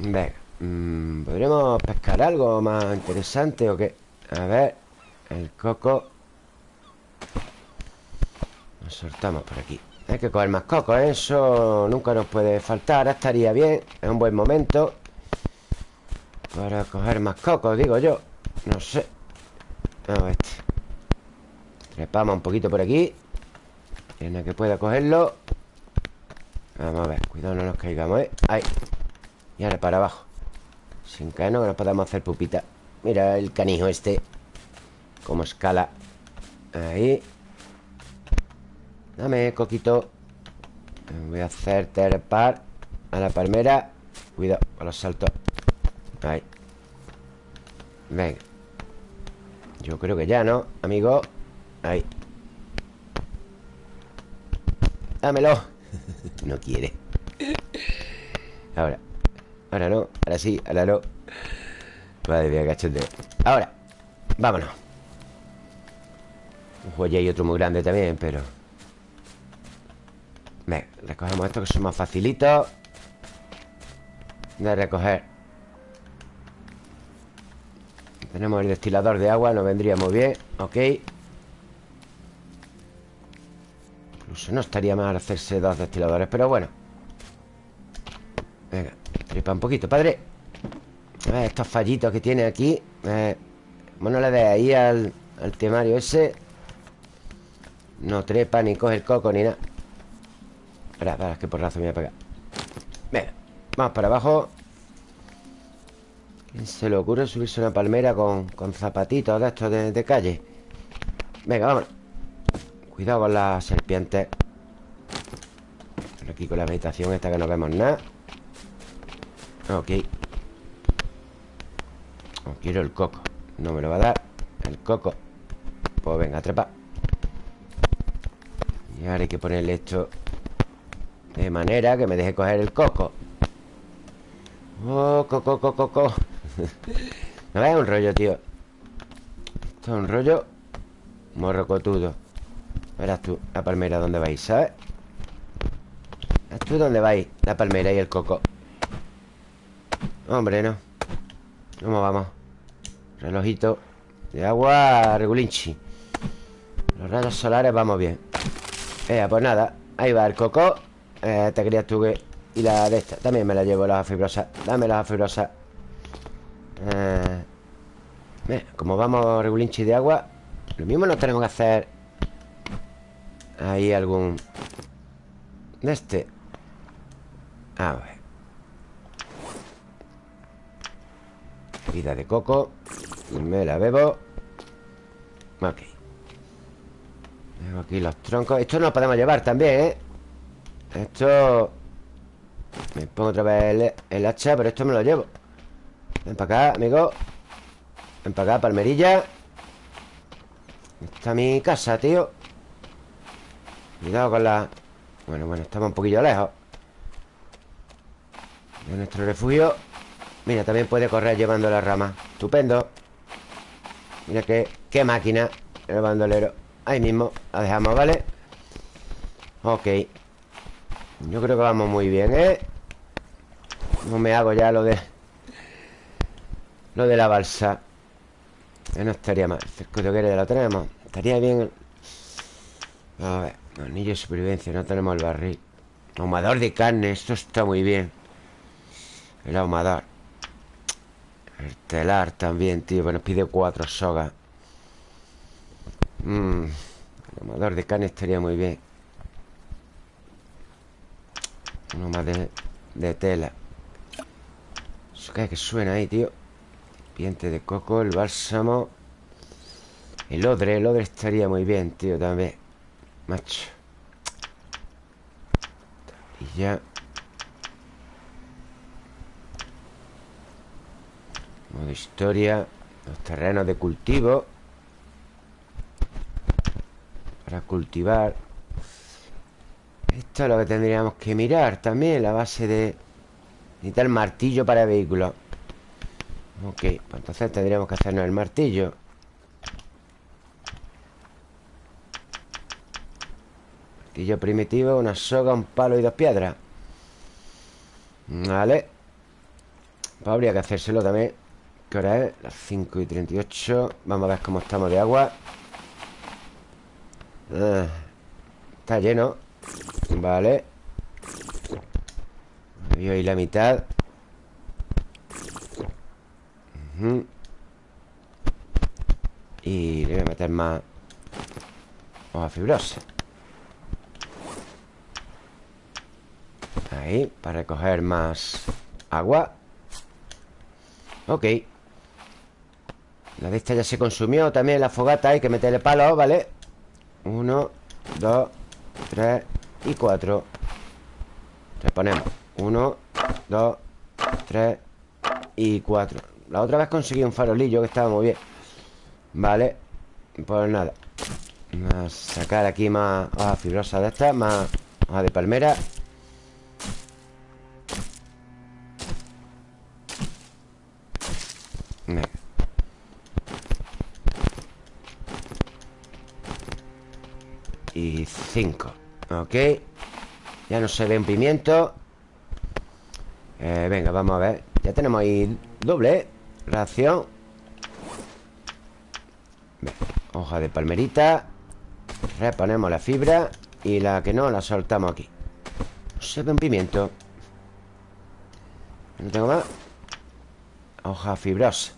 Venga mm, ¿Podremos pescar algo más interesante o qué? A ver El coco. Nos soltamos por aquí. Hay que coger más coco, ¿eh? Eso nunca nos puede faltar. Estaría bien Es un buen momento Para coger más coco, digo yo No sé. A ver. Este Trepamos un poquito por aquí. Tiene que pueda cogerlo. Vamos a ver, cuidado no nos caigamos, ¿eh? Ahí. Y ahora para abajo. Sin caernos que nos podamos hacer pupita. Mira el canijo este. Como escala. Ahí. Dame, coquito. Voy a hacer terpar A la palmera. Cuidado con los saltos. Ahí. Venga Yo creo que ya, ¿no? Amigo Ahí. Dámelo. No quiere. Ahora. Ahora no. Ahora sí Ahora no. Madre mía, cachondeo. Ahora. Vámonos. Un joya y otro muy grande también, pero... Venga, recogemos estos que son más facilitos. De recoger Tenemos el destilador de agua Nos vendría muy bien Ok. Incluso no estaría mal hacerse dos destiladores Pero bueno. Venga, tripa un poquito, padre. Estos fallitos que tiene aquí eh, Bueno, le de ahí al, al temario ese. No trepa ni coge el coco ni nada. Espera, espera, es que por razón me voy a pegar. Venga, vamos para abajo ¿Quién se le ocurre subirse una palmera con, con zapatitos de estos de, calle? Venga, vámonos. Cuidado con las serpientes. Aquí con la vegetación esta que no vemos nada. Ok. Quiero el coco. No me lo va a dar. El coco. Pues venga, trepa. Y ahora hay que ponerle esto De manera que me deje coger el coco. Oh, coco, coco, coco No es un rollo, tío. Esto es un rollo Morrocotudo. Verás tú, la palmera ¿dónde vais? ¿Sabes? Verás tú dónde vais La palmera y el coco. Hombre, no ¿Cómo vamos? Relojito de agua regulinchi. Los rayos solares vamos bien. Eh, pues nada Ahí va el coco. Eh, Te querías tú que... Y la de esta También me la llevo la fibrosa Dame la fibrosa eh... como vamos regulinchi de agua Lo mismo nos tenemos que hacer Ahí algún De este. A ver. Vida de coco. Me la bebo. Ok. Aquí los troncos. Esto no lo podemos llevar también, ¿eh? Esto... Me pongo otra vez el, hacha Pero esto me lo llevo Ven para acá, amigo. Ven para acá, palmerilla. Está mi casa, tío. Cuidado con la... Bueno, bueno, estamos un poquillo lejos. De nuestro refugio. Mira, también puede correr llevando la rama. Estupendo. Mira qué, qué máquina. El bandolero. Ahí mismo La dejamos, ¿vale? Ok. Yo creo que vamos muy bien, ¿eh? No me hago ya lo de Lo de la balsa Que no estaría mal. El cerco de ya lo tenemos Estaría bien A ver Anillo de supervivencia No tenemos el barril. Ahumador de carne Esto está muy bien. El ahumador. El telar también, tío Que nos pide cuatro sogas. Mmm El amador de carne estaría muy bien. Uno más de, tela. Eso que, que suena ahí, tío Piente de coco, el bálsamo. El odre, el odre estaría muy bien, tío, también Macho. Y ya. Modo historia Los terrenos de cultivo. Para cultivar. Esto es lo que tendríamos que mirar también La base de... Necesita el martillo para vehículos Ok, pues entonces tendríamos que hacernos el martillo. Martillo primitivo, una soga, un palo y dos piedras. Vale. Pues habría que hacérselo también. ¿Qué hora es? Las 5 y 38 Vamos a ver cómo estamos de agua. Ah, Está lleno. Vale. Voy ahí la mitad Y le voy a meter más Hoja fibrosa. Ahí, para recoger más agua. Ok. La de esta ya se consumió También la fogata hay que meterle palo, ¿vale? Uno, dos, tres y cuatro. Reponemos Uno, dos, tres y cuatro La otra vez conseguí un farolillo que estaba muy bien. Vale Pues nada. Vamos a sacar aquí más hojas fibrosas de estas Más hojas de palmera. Y 5 Ok. Ya no se ve un pimiento. Eh, Venga, vamos a ver. Ya tenemos ahí doble. ¿eh? Ración. Hoja de palmerita. Reponemos la fibra Y la que no, la soltamos aquí. No se ve un pimiento. No tengo más. Hoja fibrosa.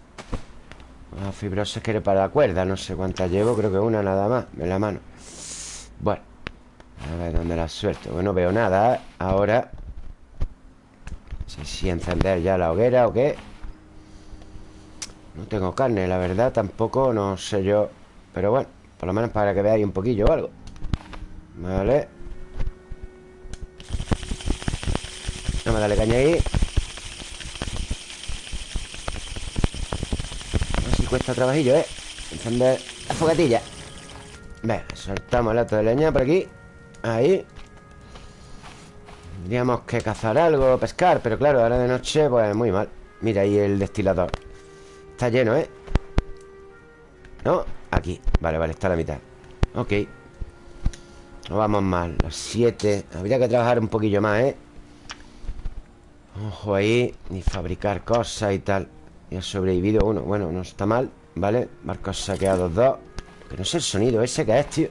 Hoja fibrosa que era para la cuerda. No sé cuántas llevo, creo que una nada más En la mano. Bueno A ver dónde la suelto. Bueno, no veo nada. Ahora No sé si encender ya la hoguera o qué No tengo carne, la verdad Tampoco, no sé yo. Pero bueno, por lo menos para que veáis un poquillo o algo. Vale. No me dale caña ahí. Ver si cuesta trabajillo, ¿eh? Encender la fogatilla. Venga, soltamos el lato de leña por aquí. Ahí. Tendríamos que cazar algo, pescar Pero claro, ahora de noche, pues muy mal. Mira ahí el destilador Está lleno, ¿eh? ¿No? Aquí, vale, vale, está a la mitad. Ok. No vamos mal, las 7 Habría que trabajar un poquillo más, ¿eh? Ojo ahí. Ni fabricar cosas y tal. Y ha sobrevivido uno. Bueno, no está mal, ¿vale? Marcos saqueados dos. Que no sé el sonido ese que es, tío.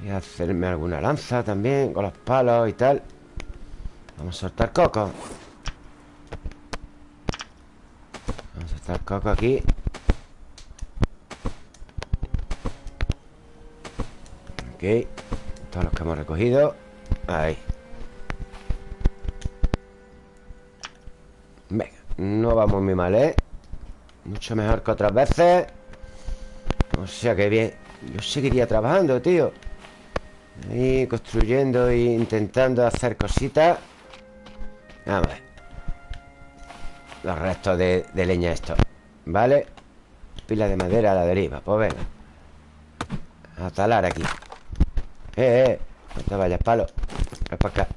Voy a hacerme alguna lanza también Con los palos y tal. Vamos a soltar coco A soltar coco aquí Ok. Todos los que hemos recogido. Ahí. Venga, no vamos muy mal, ¿eh? Mucho mejor que otras veces. O sea que bien. Yo seguiría trabajando, tío. Ahí construyendo e intentando hacer cositas. Vamos a ver Los restos de, leña estos ¿Vale? Pila de madera a la deriva Pues venga. A talar aquí. Eh, eh No te vayas, palo. Ven para acá.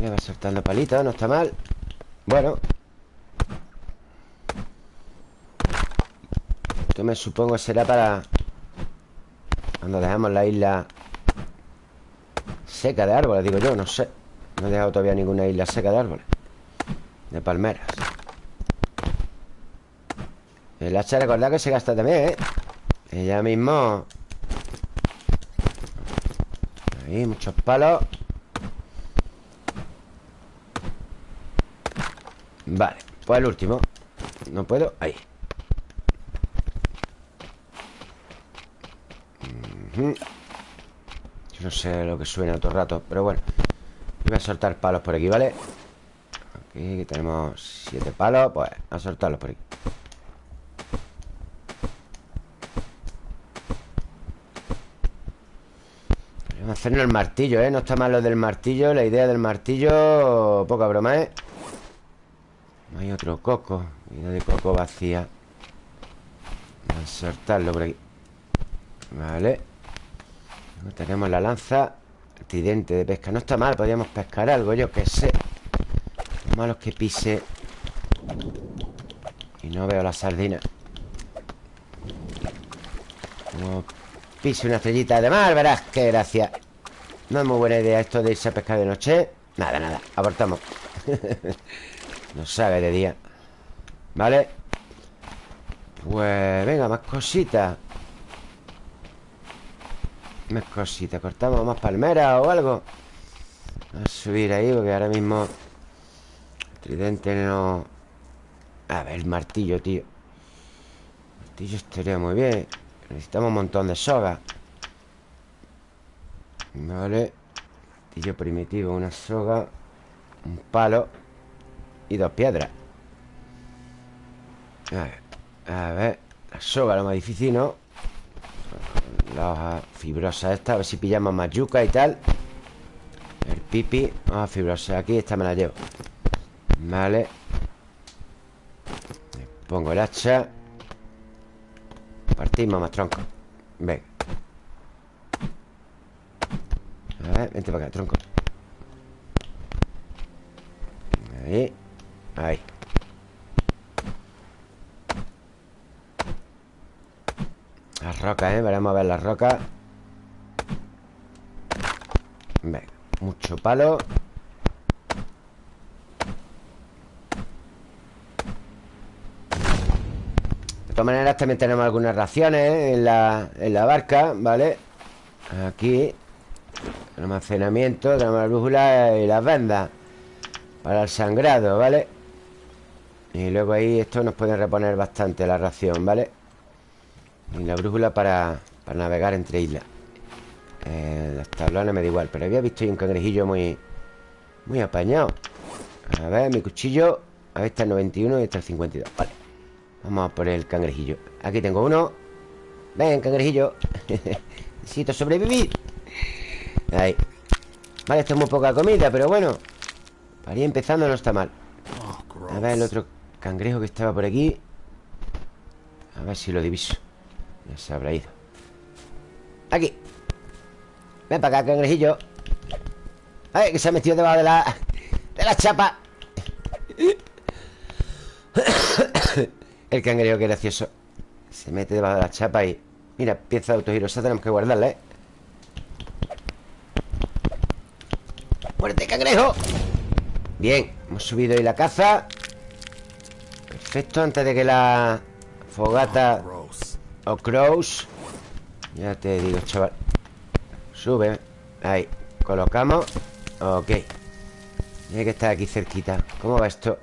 Le va soltando palitos, no está mal. Bueno. Esto me supongo será para Cuando dejamos la isla Seca de árboles, digo yo, no sé No he dejado todavía ninguna isla seca de árboles. De palmeras. El hacha, recordad que se gasta también, ¿eh? Ella mismo. Ahí, muchos palos. Vale, pues el último. No puedo, ahí. Yo no sé lo que suena todo el rato Pero bueno Voy a soltar palos por aquí, ¿vale? Aquí tenemos siete palos Pues a soltarlos por aquí Vamos a hacernos el martillo, ¿eh? No está mal lo del martillo La idea del martillo Poca broma, ¿eh? No hay otro coco Vida de coco vacía Vamos a soltarlo por aquí Vale Tenemos la lanza tridente de pesca. No está mal, podríamos pescar algo, yo qué sé. Lo malo es que pise Y no veo la sardina. Como pise una estrellita de mar Verás, qué gracia. No es muy buena idea esto de irse a pescar de noche. Nada, nada, abortamos. No sabe de día. ¿Vale? Pues venga, más cositas más cositas Cortamos más palmeras o algo. A subir ahí porque ahora mismo El tridente no... A ver, el martillo, tío. Martillo estaría muy bien. Necesitamos un montón de soga. Vale. Martillo primitivo, una soga Un palo Y dos piedras. A ver, a ver. La soga, lo más difícil, ¿no? La hoja fibrosa esta A ver si pillamos más y tal. El pipi Hoja fibrosa Aquí esta me la llevo. Vale. Pongo el hacha. Partimos más tronco. Venga A ver, vente para acá, tronco. Ahí. Ahí rocas, ¿eh? Veremos a ver las rocas Venga, mucho palo De todas maneras también tenemos algunas raciones ¿eh? en, la, en la barca, ¿vale? Aquí almacenamiento, tenemos la brújula y las vendas Para el sangrado, ¿vale? Y luego ahí esto nos puede reponer bastante la ración, ¿vale? Y la brújula para, para navegar entre islas. Eh, Las tablones me da igual Pero había visto ahí un cangrejillo muy Muy apañado. A ver, mi cuchillo. A ver, está el 91 y está el 52 Vale. Vamos a por el cangrejillo. Aquí tengo uno. Ven, cangrejillo. Necesito sobrevivir. Ahí. Vale, esto es muy poca comida, pero bueno. Para ir empezando no está mal. A ver el otro cangrejo que estaba por aquí. A ver si lo diviso ya se habrá ido. Aquí. Ven para acá, cangrejillo Ay, que se ha metido debajo de la... De la chapa. El cangrejo, que gracioso. Se mete debajo de la chapa y... Mira, pieza de autogirosa tenemos que guardarla, ¿eh? ¡Muerte, cangrejo! Bien, hemos subido ahí la caza. Perfecto, antes de que la fogata o crows. Ya te digo, chaval. Sube. Ahí. Colocamos. Ok. Tiene que estar aquí cerquita. ¿Cómo va esto?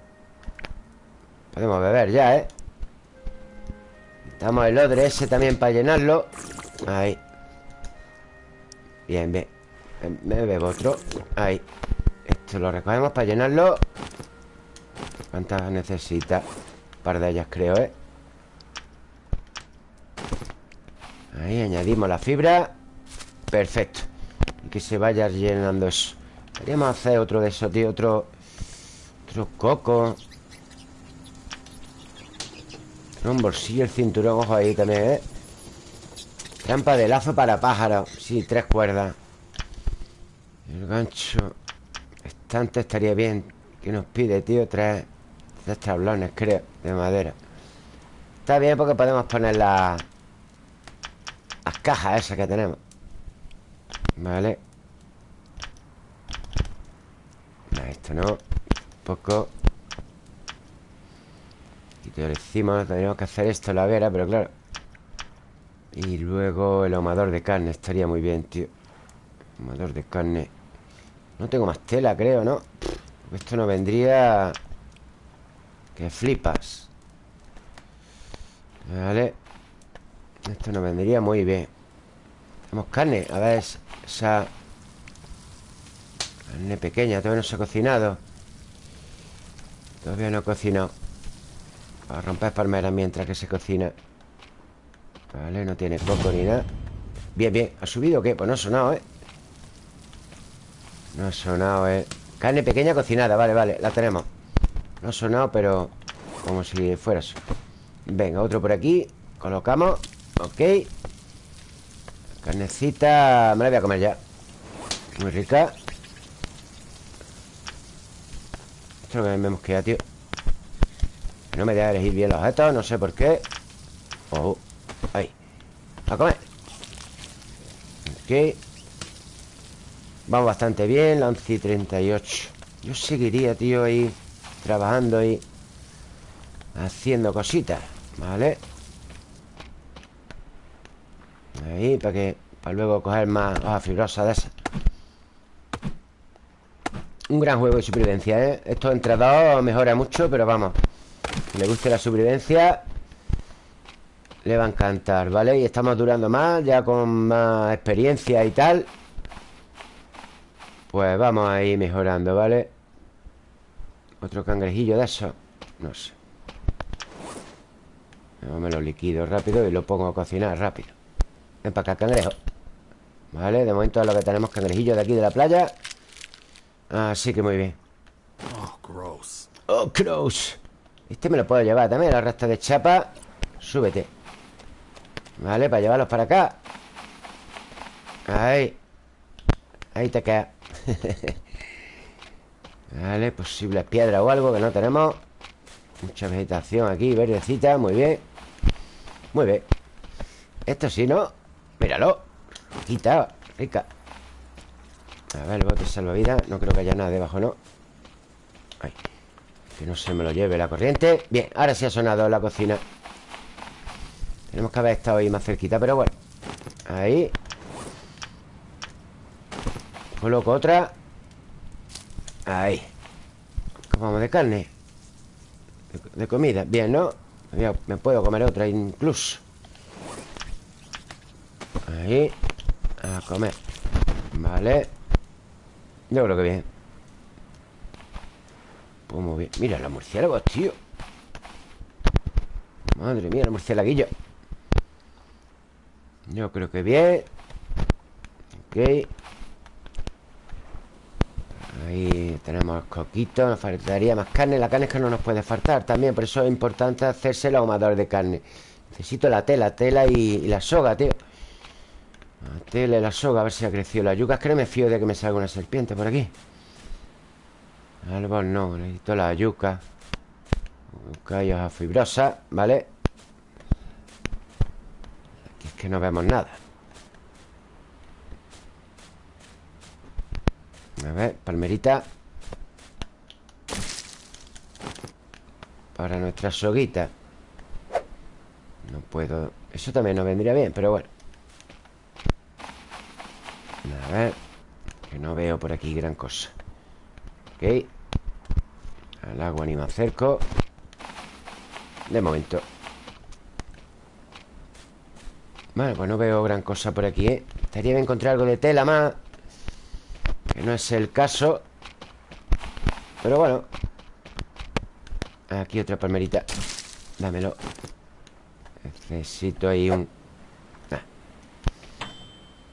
Podemos beber ya, ¿eh? Necesitamos el odre ese también para llenarlo. Ahí. Bien, bien. Me bebo otro. Ahí. Esto lo recogemos para llenarlo. ¿Cuántas necesita? Un par de ellas creo, ¿eh? Ahí añadimos la fibra. Perfecto. Y que se vaya llenando eso. Podríamos hacer otro de esos, tío Otro... Otro coco. Un bolsillo, el cinturón Ojo ahí también, ¿eh? Trampa de lazo para pájaros. Sí, tres cuerdas. El gancho. Estante estaría bien. ¿Qué nos pide, tío? Tres Tres tablones, creo De madera. Está bien porque podemos poner la las cajas esas que tenemos. Vale no, Esto no. Un poco. Y te lo decimos Tenemos que hacer esto en la hoguera Pero claro. Y luego el ahumador de carne Estaría muy bien, tío. Ahumador de carne. No tengo más tela, creo, ¿no? Esto no vendría Que flipas. Vale Esto nos vendría muy bien. Tenemos carne A ver esa Carne pequeña Todavía no se ha cocinado. Todavía no he cocinado. A romper palmeras mientras que se cocina. Vale, no tiene coco ni nada. Bien, bien. ¿Ha subido o qué? Pues no ha sonado, ¿eh? No ha sonado, ¿eh? Carne pequeña cocinada, vale, vale La tenemos. No ha sonado, pero Como si fuera eso Venga, otro por aquí. Colocamos Ok. Carnecita Me la voy a comer ya. Muy rica. Esto es lo que me mosquea, tío. No me deja elegir bien los objetos No sé por qué. Oh, ahí. A comer. Ok. Vamos bastante bien La 11 y 38 Yo seguiría, tío, ahí Trabajando ahí Haciendo cositas Vale Ahí, para que Para luego coger más hojas fibrosas de esas Un gran juego de supervivencia, ¿eh? Esto entre dos mejora mucho Pero vamos Si le guste la supervivencia Le va a encantar, ¿vale? Y estamos durando más Ya con más experiencia y tal Pues vamos a ir mejorando, ¿vale? Otro cangrejillo de eso No sé me lo liquido rápido y lo pongo a cocinar rápido Ven para acá, cangrejo Vale, de momento es lo que tenemos cangrejillos de aquí de la playa. Así que muy bien. Oh, gross. Oh, gross. Este me lo puedo llevar también, la resta de chapa Súbete. Vale, para llevarlos para acá. Ahí. Ahí te queda. Vale, posibles piedras o algo que no tenemos. Mucha vegetación aquí, verdecita, muy bien. Muy bien. Esto sí, ¿no? Míralo Quita, rica A ver, el bote salvavidas No creo que haya nada debajo, ¿no? Ay, que no se me lo lleve la corriente. Bien, ahora sí ha sonado la cocina. Tenemos que haber estado ahí más cerquita Pero bueno. Ahí. Coloco otra. Ahí. ¿Cómo vamos de carne? de comida, bien, ¿no? Me puedo comer otra incluso Ahí A comer. Vale. Yo creo que bien. Pues muy bien. Mira los murciélagos, tío. Madre mía, los murciélaguillos. Yo creo que bien. Ok. Ahí tenemos coquitos Nos faltaría más carne. La carne es que no nos puede faltar también Por eso es importante hacerse el ahumador de carne. Necesito la tela, tela y, la soga, tío Y la soga A ver si ha crecido la yuca. Es que no me fío de que me salga una serpiente por aquí. Árbol no, necesito la yuca. Yuca y fibrosa, ¿vale? Aquí es que no vemos nada. A ver, palmerita. Para nuestra soguita. No puedo... Eso también nos vendría bien, pero bueno A ver Que no veo por aquí gran cosa. Ok. Al agua ni me acerco. De momento. Vale, pues no veo gran cosa por aquí, ¿eh? Estaría bien encontrar algo de tela más que no es el caso. Pero bueno. Aquí otra palmerita. Dámelo. Necesito ahí un...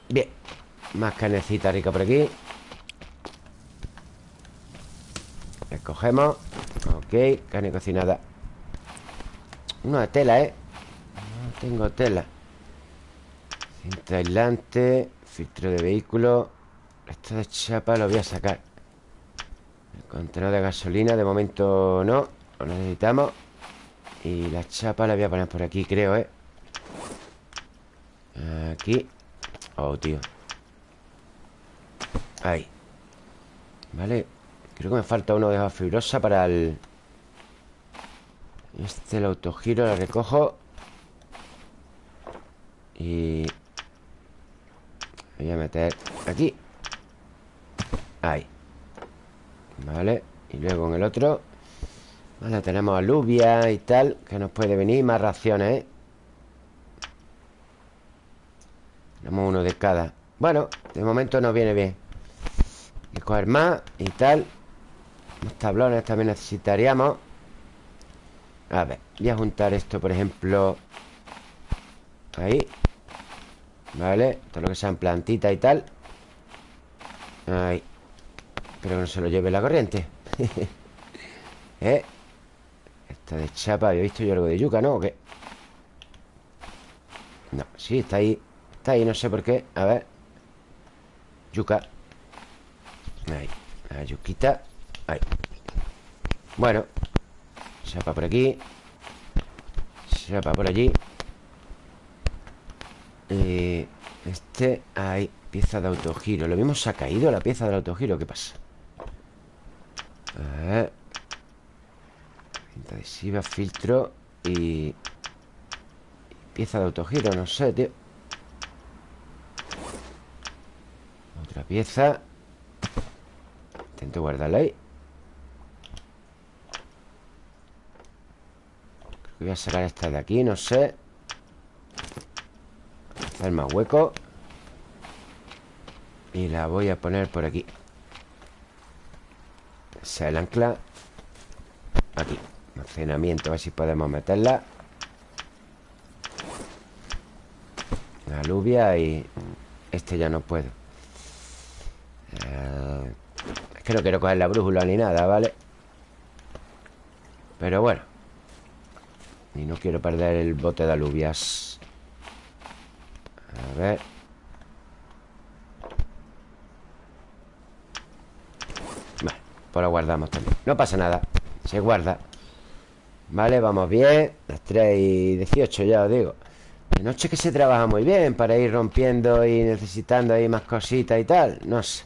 Bien Más carnecita rica por aquí. Escogemos. Ok, carne cocinada. Una tela, ¿eh? No tengo tela. Cinta aislante Filtro de vehículo. Esto de chapa lo voy a sacar. El contenedor de gasolina De momento no Lo necesitamos. Y la chapa la voy a poner por aquí, creo, ¿eh? Aquí. Oh, tío Ahí. Vale. Creo que me falta uno de hoja fibrosa para el... Este el autogiro lo recojo. Y... Voy a meter aquí. Ahí. Vale. Y luego en el otro. Vale, tenemos alubia y tal Que nos puede venir. Más raciones, ¿eh? Tenemos uno de cada. Bueno, de momento nos viene bien que coger más y tal. Los tablones también necesitaríamos. A ver, voy a juntar esto, por ejemplo Ahí Vale, todo lo que sean plantitas y tal. Ahí. Espero que no se lo lleve la corriente. ¿Eh? Esta de chapa, había visto yo algo de yuca, ¿no? ¿O qué? No, sí, está ahí. Está ahí, no sé por qué. A ver. Yuca Ahí, la yuquita Ahí. Bueno Chapa por aquí. Chapa por allí. Eh, Este, ahí Pieza de autogiro. Lo mismo se ha caído la pieza del autogiro ¿Qué pasa? A ver. Cinta adhesiva, filtro y... Pieza de autogiro, no sé, tío. Otra pieza Guardarla ahí Creo que voy a sacar esta de aquí, no sé. Hacer más hueco. Y la voy a poner por aquí. Esa es el ancla. Aquí. Almacenamiento, a ver si podemos meterla. La alubia y... Este ya no puedo eh, Es que no quiero coger la brújula ni nada, ¿vale? Pero bueno. Y no quiero perder el bote de alubias. A ver. Vale, pues lo guardamos también. No pasa nada Se guarda. Vale, vamos bien. Las 3 y 18 ya os digo. De noche que se trabaja muy bien Para ir rompiendo y necesitando ahí más cositas y tal No sé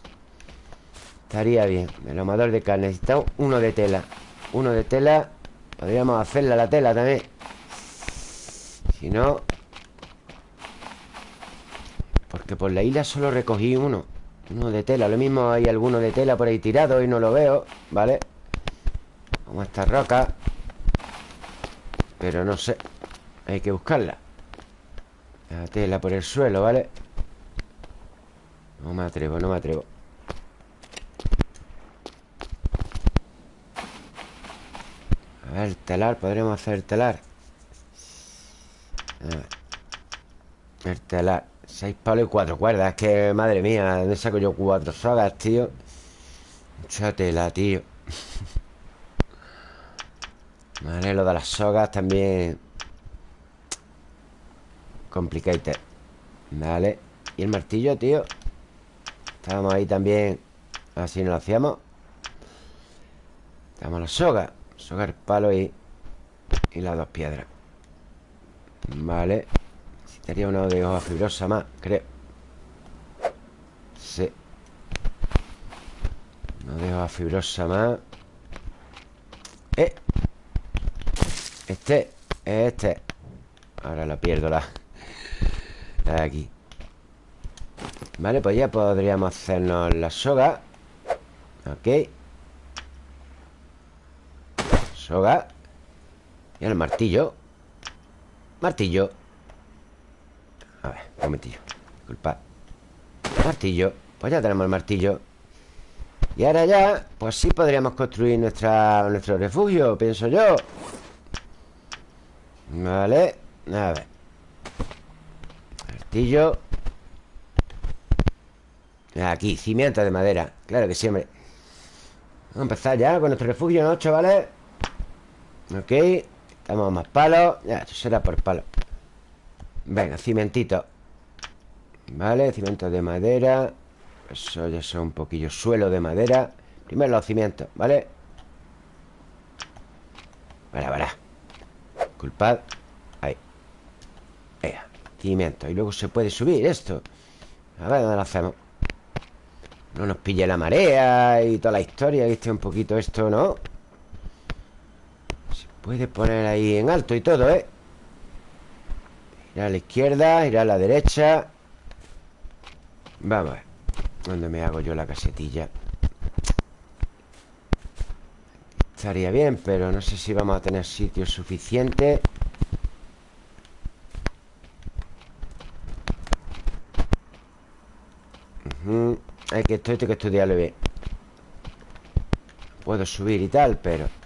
Estaría bien El amador de carne Necesitamos uno de tela. Uno de tela Podríamos hacerla la tela también. Si no Porque por la isla solo recogí uno Uno de tela. Lo mismo hay alguno de tela por ahí tirado Y no lo veo ¿Vale? Como esta roca pero no sé Hay que buscarla. La tela por el suelo, ¿vale? No me atrevo, no me atrevo A ver, telar, podremos hacer telar. A ver. El telar. Seis palos y cuatro cuerdas Es que, madre mía, ¿dónde saco yo cuatro sogas, tío? Mucha tela, tío. Vale, lo de las sogas también. Complicated. Vale. Y el martillo, tío Estábamos ahí también Así nos lo hacíamos. Estamos la soga Soga, el palo y Y las dos piedras. Vale. Necesitaría una de hoja fibrosa más, creo. Sí. Una de hoja fibrosa más. Eh. Este, este. Ahora la pierdo la La de aquí. Vale, pues ya podríamos hacernos la soga. Ok Soga Y el martillo. Martillo. A ver, un momentillo. Disculpa. Martillo. Pues ya tenemos el martillo. Y ahora ya Pues sí podríamos construir nuestra, nuestro refugio Pienso yo. Vale A ver. Martillo. Aquí, cimiento de madera. Claro que sí, hombre. Vamos a empezar ya con nuestro refugio, ¿no, chavales? Ok Estamos más palos Ya, esto será por palo. Venga, cimentito. Vale, cimiento de madera. Eso ya son un poquillo suelo de madera. Primero los cimientos, ¿vale? Para, para Disculpad Ahí. Venga, cimiento. Y luego se puede subir esto. A ver dónde lo hacemos No nos pille la marea Y toda la historia Viste un poquito esto, ¿no? Se puede poner ahí en alto y todo, ¿eh? Ir a la izquierda Ir a la derecha Vamos a ver ¿Dónde me hago yo la casetilla? Estaría bien, pero no sé si vamos a tener sitio suficiente Hay que esto, que bien Puedo subir y tal, pero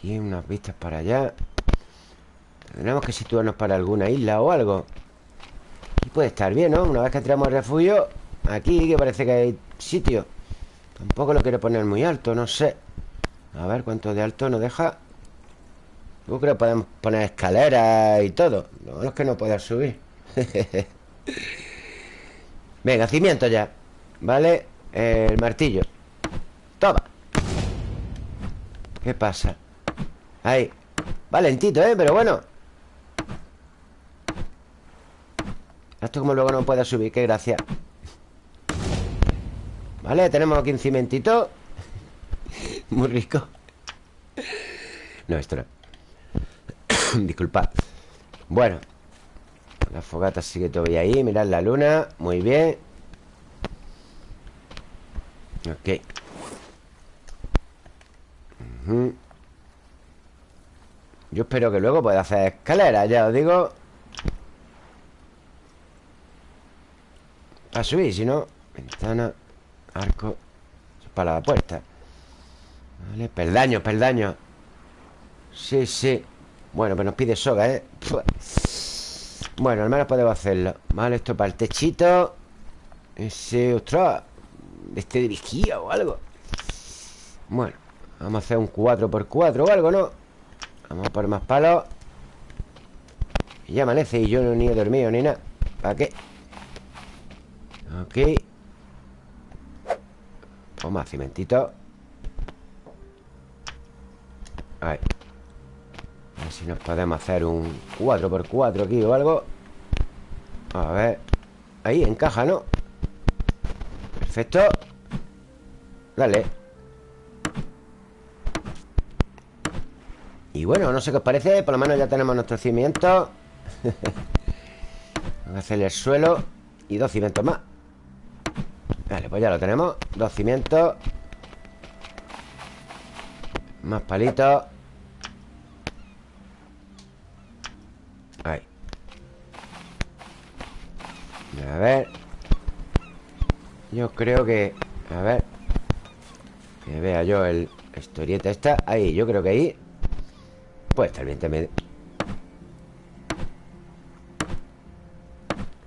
Aquí unas vistas para allá. Tendremos que situarnos para alguna isla o algo. Aquí puede estar bien, ¿no? Una vez que entramos al refugio Aquí que parece que hay sitio. Tampoco lo quiero poner muy alto, no sé. A ver cuánto de alto nos deja. Yo creo que podemos poner escaleras y todo. No es que no pueda subir. Venga, cimiento ya. ¿Vale? el martillo. Toma. ¿Qué pasa? Ahí. Valentito, ¿eh? Pero bueno. Esto como luego no pueda subir Qué gracia. Vale, tenemos aquí un cimentito. Muy rico. No, esto no. Disculpad. Bueno. La fogata sigue todavía ahí Mirad la luna. Muy bien. Ok Yo espero que luego pueda hacer escaleras Ya os digo. Para subir, si no Ventana Arco Para la puerta. Vale, peldaño, peldaño. Sí, sí. Bueno, pues nos pide soga, ¿eh? Bueno, al menos podemos hacerlo. Vale, esto para el techito. Ese, ostras Este dirigía o algo. Bueno, vamos a hacer un 4x4 o algo, ¿no? Vamos a poner más palos Y ya amanece y yo no ni he dormido ni nada. ¿Para qué? Ok Toma, cimentito. Ahí A ver si nos podemos hacer un 4x4 aquí o algo. A ver. Ahí, encaja, ¿no? Perfecto. Dale Y bueno, no sé qué os parece Por lo menos ya tenemos nuestro cimiento. Vamos a hacerle el suelo Y dos cimientos más. Vale, pues ya lo tenemos. Dos cimientos. Más palitos. Ahí. A ver. Yo creo que... A ver Que vea yo el historieta esta. Ahí, yo creo que ahí Puede estar bien también.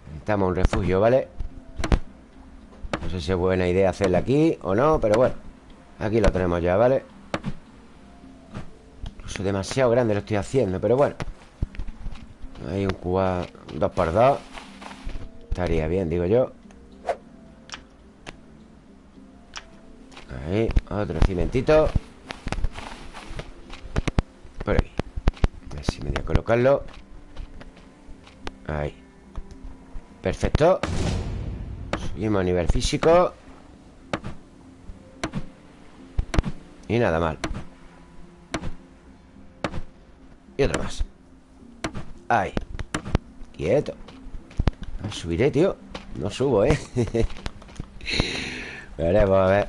Necesitamos un refugio, ¿vale? No sé si es buena idea hacerla aquí o no, pero bueno Aquí lo tenemos ya, ¿vale? Incluso demasiado grande lo estoy haciendo, pero bueno. Hay un cuba 2x2 Estaría bien, digo yo. Ahí, otro cimentito Por aquí A ver si me voy a colocarlo. Ahí. Perfecto. Subimos a nivel físico. Y nada mal. Y otro más. Ahí. Quieto. Subiré, tío. No subo, ¿eh? Veremos, a ver.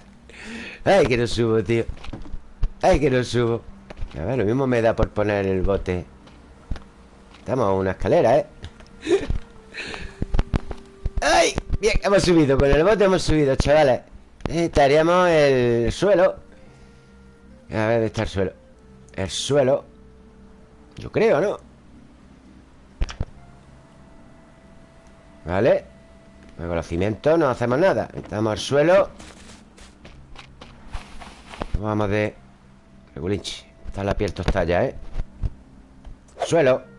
Ay, que no subo, tío. Ay, que no subo. A ver, lo mismo me da por poner el bote Estamos a una escalera, ¿eh? ¡Ay! Bien, hemos subido, con el bote hemos subido, chavales Estaríamos el suelo A ver, ¿dónde está el suelo? El suelo Yo creo, ¿no? Vale Con los cimientos no hacemos nada Estamos al suelo Vamos de Regulinchi Está la piel tostada ya, ¿eh? Suelo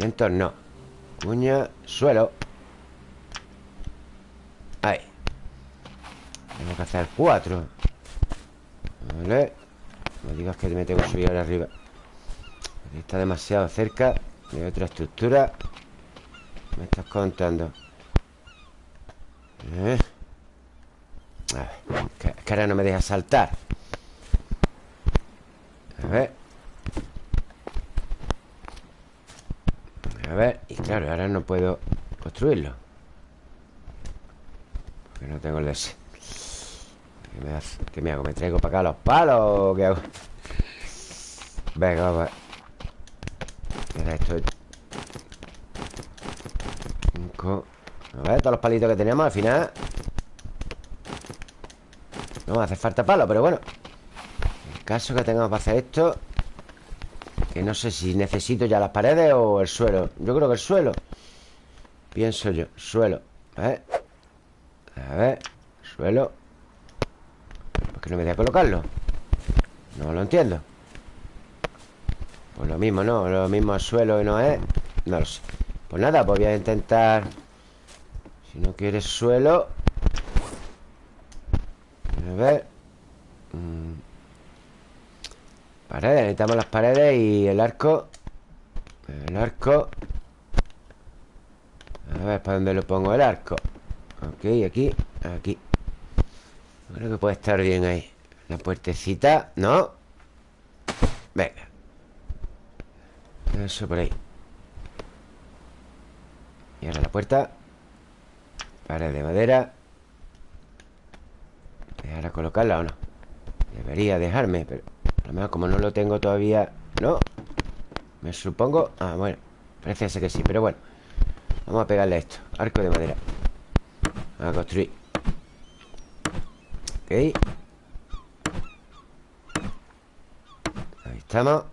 Vientos no. Cuña, suelo. Ahí. Tengo que hacer cuatro. Vale. No digas que me tengo que subir ahora arriba. Está demasiado cerca De otra estructura. Me estás contando. Eh. A ver que, que ahora no me deja saltar. A ver A ver, y claro, ahora no puedo construirlo que no tengo el ese ¿Qué me, ¿Qué me hago? ¿Me traigo para acá los palos qué hago? Venga, vamos Mira esto Cinco A ver, todos los palitos que teníamos al final No me hace falta palo, pero bueno El caso que tengamos para hacer esto Que no sé si necesito ya las paredes o el suelo. Yo creo que el suelo. Pienso yo, suelo. A ver. A ver, suelo. ¿Por qué no me voy a colocarlo? No lo entiendo. Pues lo mismo, ¿no? Lo mismo al suelo y no es. No lo sé. Pues nada, pues voy a intentar. Si no quieres suelo. A ver. Mm. Paredes, necesitamos las paredes y el arco. El arco. A ver, ¿para dónde lo pongo el arco? Ok, aquí, aquí. Creo que puede estar bien ahí. La puertecita, ¿no? Venga. Eso por ahí. Y ahora la puerta. Pared de madera. ¿Dejar colocarla o no? Debería dejarme, pero A lo mejor como no lo tengo todavía No Me supongo Ah, bueno Parece ser que sí, pero bueno Vamos a pegarle esto Arco de madera. A construir. Ok. Ahí estamos.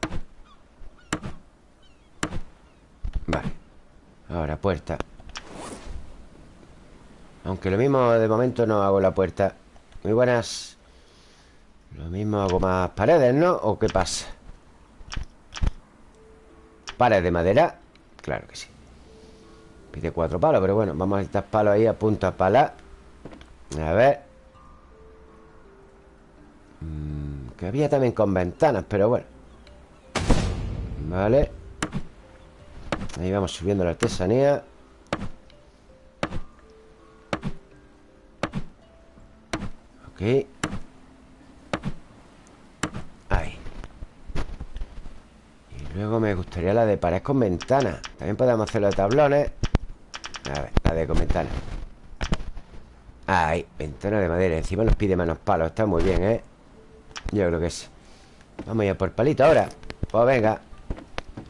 Vale Ahora, puerta. Aunque lo mismo de momento no hago la puerta. Muy buenas Lo mismo hago más paredes, ¿no? ¿O qué pasa? Paredes de madera Claro que sí. Pide cuatro palos, pero bueno Vamos a necesitar palos ahí a punta pala A ver. Mm, Que había también con ventanas, pero bueno. Vale. Ahí vamos subiendo la artesanía. Ok Ahí Y luego me gustaría la de pared con ventana. También podemos hacerlo de tablones. A ver, la de con ventana. Ahí, ventana de madera. Encima nos pide manos palos Está muy bien, ¿eh? Yo creo que sí. Vamos a ir por palito ahora. Pues venga.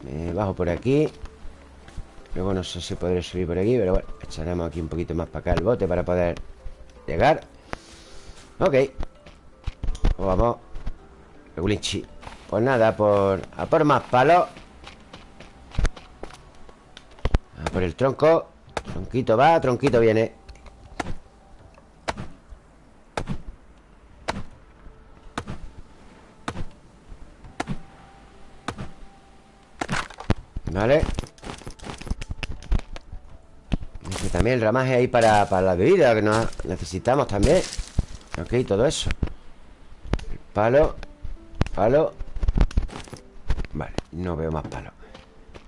Me bajo por aquí. Luego no sé si podré subir por aquí Pero bueno, echaremos aquí un poquito más para acá el bote Para poder llegar. Ok. Pues Vamos. Regulinchi Pues nada, por, a por más palos A por el tronco. Tronquito va, tronquito viene. Vale. También el ramaje ahí para, para la bebida Que nos necesitamos también. Ok, todo eso. Palo Palo no veo más palo.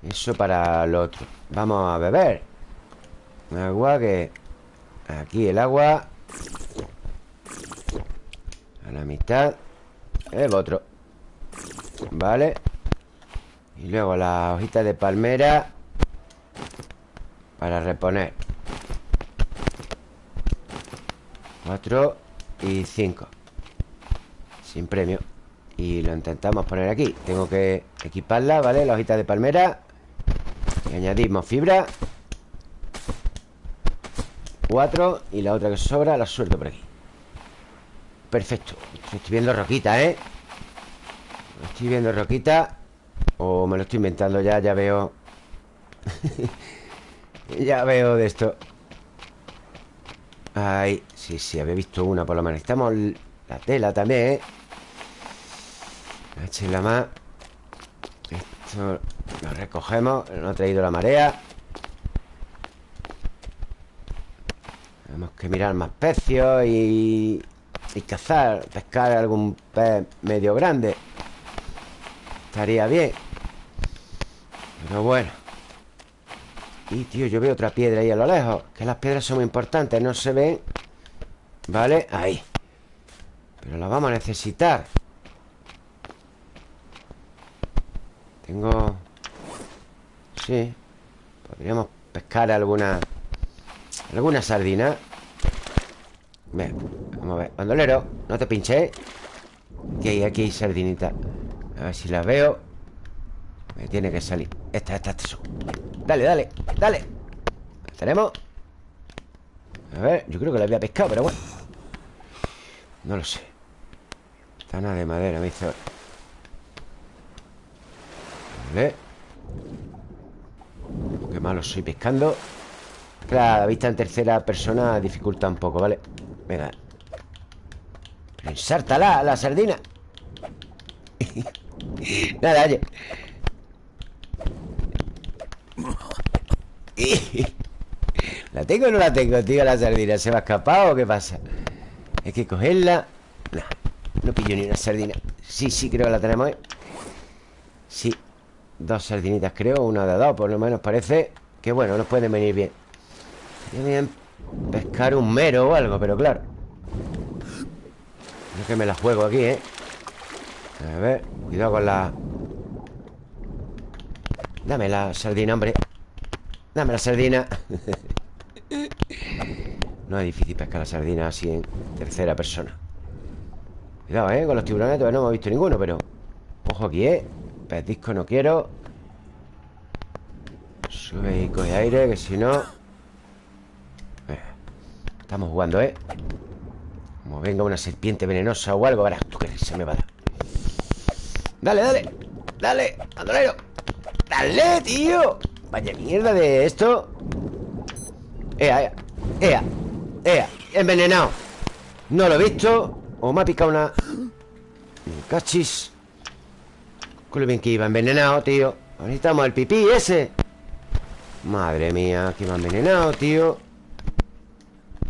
Eso para lo otro. Vamos a beber. Agua que... Aquí el agua. A la mitad. El otro. Vale. Y luego las hojitas de palmera Para reponer. 4 y 5 Sin premio. Y lo intentamos poner aquí. Tengo que equiparla, ¿vale? La hojita de palmera. Y añadimos fibra. 4 Y la otra que sobra la suelto por aquí. Perfecto. Estoy viendo roquita, ¿eh? Estoy viendo roquita. O me lo estoy inventando ya, ya veo. Ya veo de esto. Ahí, sí, sí, había visto una por lo menos. Necesitamos la tela también, ¿eh? la más Esto lo recogemos No ha traído la marea. Tenemos que mirar más pecios y, y cazar Pescar algún pez medio grande. Estaría bien. Pero bueno. Y, tío, yo veo otra piedra ahí a lo lejos Que las piedras son muy importantes No se ven. Vale, ahí. Pero la vamos a necesitar Tengo... Sí Podríamos pescar alguna Alguna sardina. Vamos a ver Bandolero, no te pinches Aquí hay, aquí hay sardinita. A ver si la veo. Me tiene que salir. Esta, esta, esta Dale, dale, dale. ¿Tenemos? A ver, yo creo que la había pescado, pero bueno. No lo sé. Tana de madera, me hizo Vale Qué malo soy pescando la vista en tercera persona dificulta un poco, ¿vale? Venga Ensártala, la sardina Nada, oye ¿La tengo o no la tengo, tío, la sardina? ¿Se me ha escapado o qué pasa? Hay que cogerla No, no pillo ni una sardina Sí, sí, creo que la tenemos, ¿eh? Sí Dos sardinitas, creo, una de dos Por lo menos parece que, bueno, nos pueden venir bien Bien pescar un mero o algo, pero claro No que me la juego aquí, ¿eh? A ver, cuidado con la... Dame la sardina, hombre Dame la sardina No es difícil pescar la sardina así en tercera persona Cuidado, ¿eh? Con los tiburones todavía no hemos visto ninguno, pero... Ojo aquí, ¿eh? Pez disco no quiero. Sube y coge aire, que si no... Eh, estamos jugando, ¿eh? Como venga una serpiente venenosa o algo Verás tú que se me va a dar. Dale, dale Dale, andolero. Dale, tío. Vaya mierda de esto. Ea, ea Ea, ea Envenenado. No lo he visto. O me ha picado una Cachis Con lo bien que iba envenenado, tío. Necesitamos el pipí ese. Madre mía, que me ha envenenado, tío.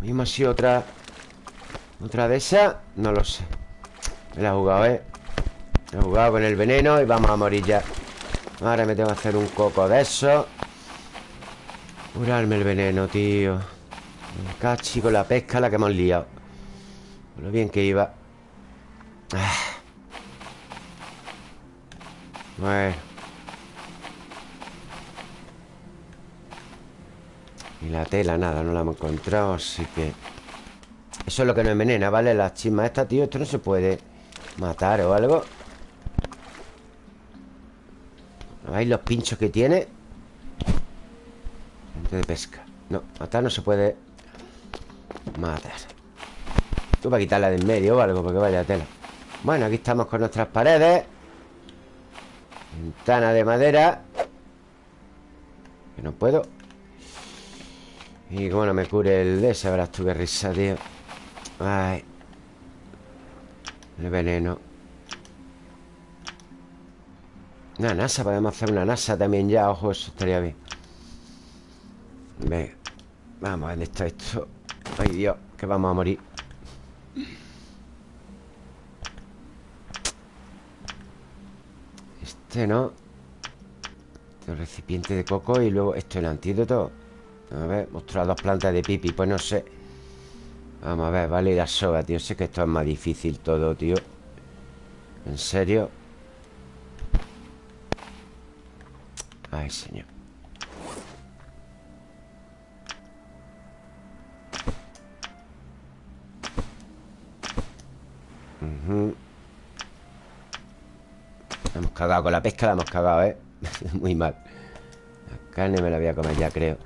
Mismo sido otra Otra de esas No lo sé. Me la he jugado, ¿eh? Me he jugado con el veneno Y vamos a morir ya. Ahora me tengo que hacer un coco de eso. Curarme el veneno, tío. Cachi con la pesca la que hemos liado. Lo bien que iba. Ah. Y la tela, nada, no la hemos encontrado Así que Eso es lo que nos envenena, ¿vale? Las chismas estas, tío, esto no se puede matar o algo. ¿Veis los pinchos que tiene? de pesca. No, matar no se puede Matar. Tú para quitarla de en medio o algo Porque vaya tela. Bueno, aquí estamos con nuestras paredes Ventana de madera. Que no puedo. Y como no me cure el de ese Verás tú qué risa, tío. Ay. El veneno. Una NASA, podemos hacer una NASA también ya Ojo, eso estaría bien. Venga Vamos, ¿dónde está esto? Ay, Dios, que vamos a morir Este no El recipiente de coco Y luego esto, el antídoto. A ver, mostrar dos plantas de pipi Pues no sé. Vamos a ver, vale, la soga, tío. Sé que esto es más difícil todo, tío. ¿En serio? Ay, señor Hemos cagado con la pesca, la hemos cagado, ¿eh? Muy mal. La carne me la voy a comer ya, creo.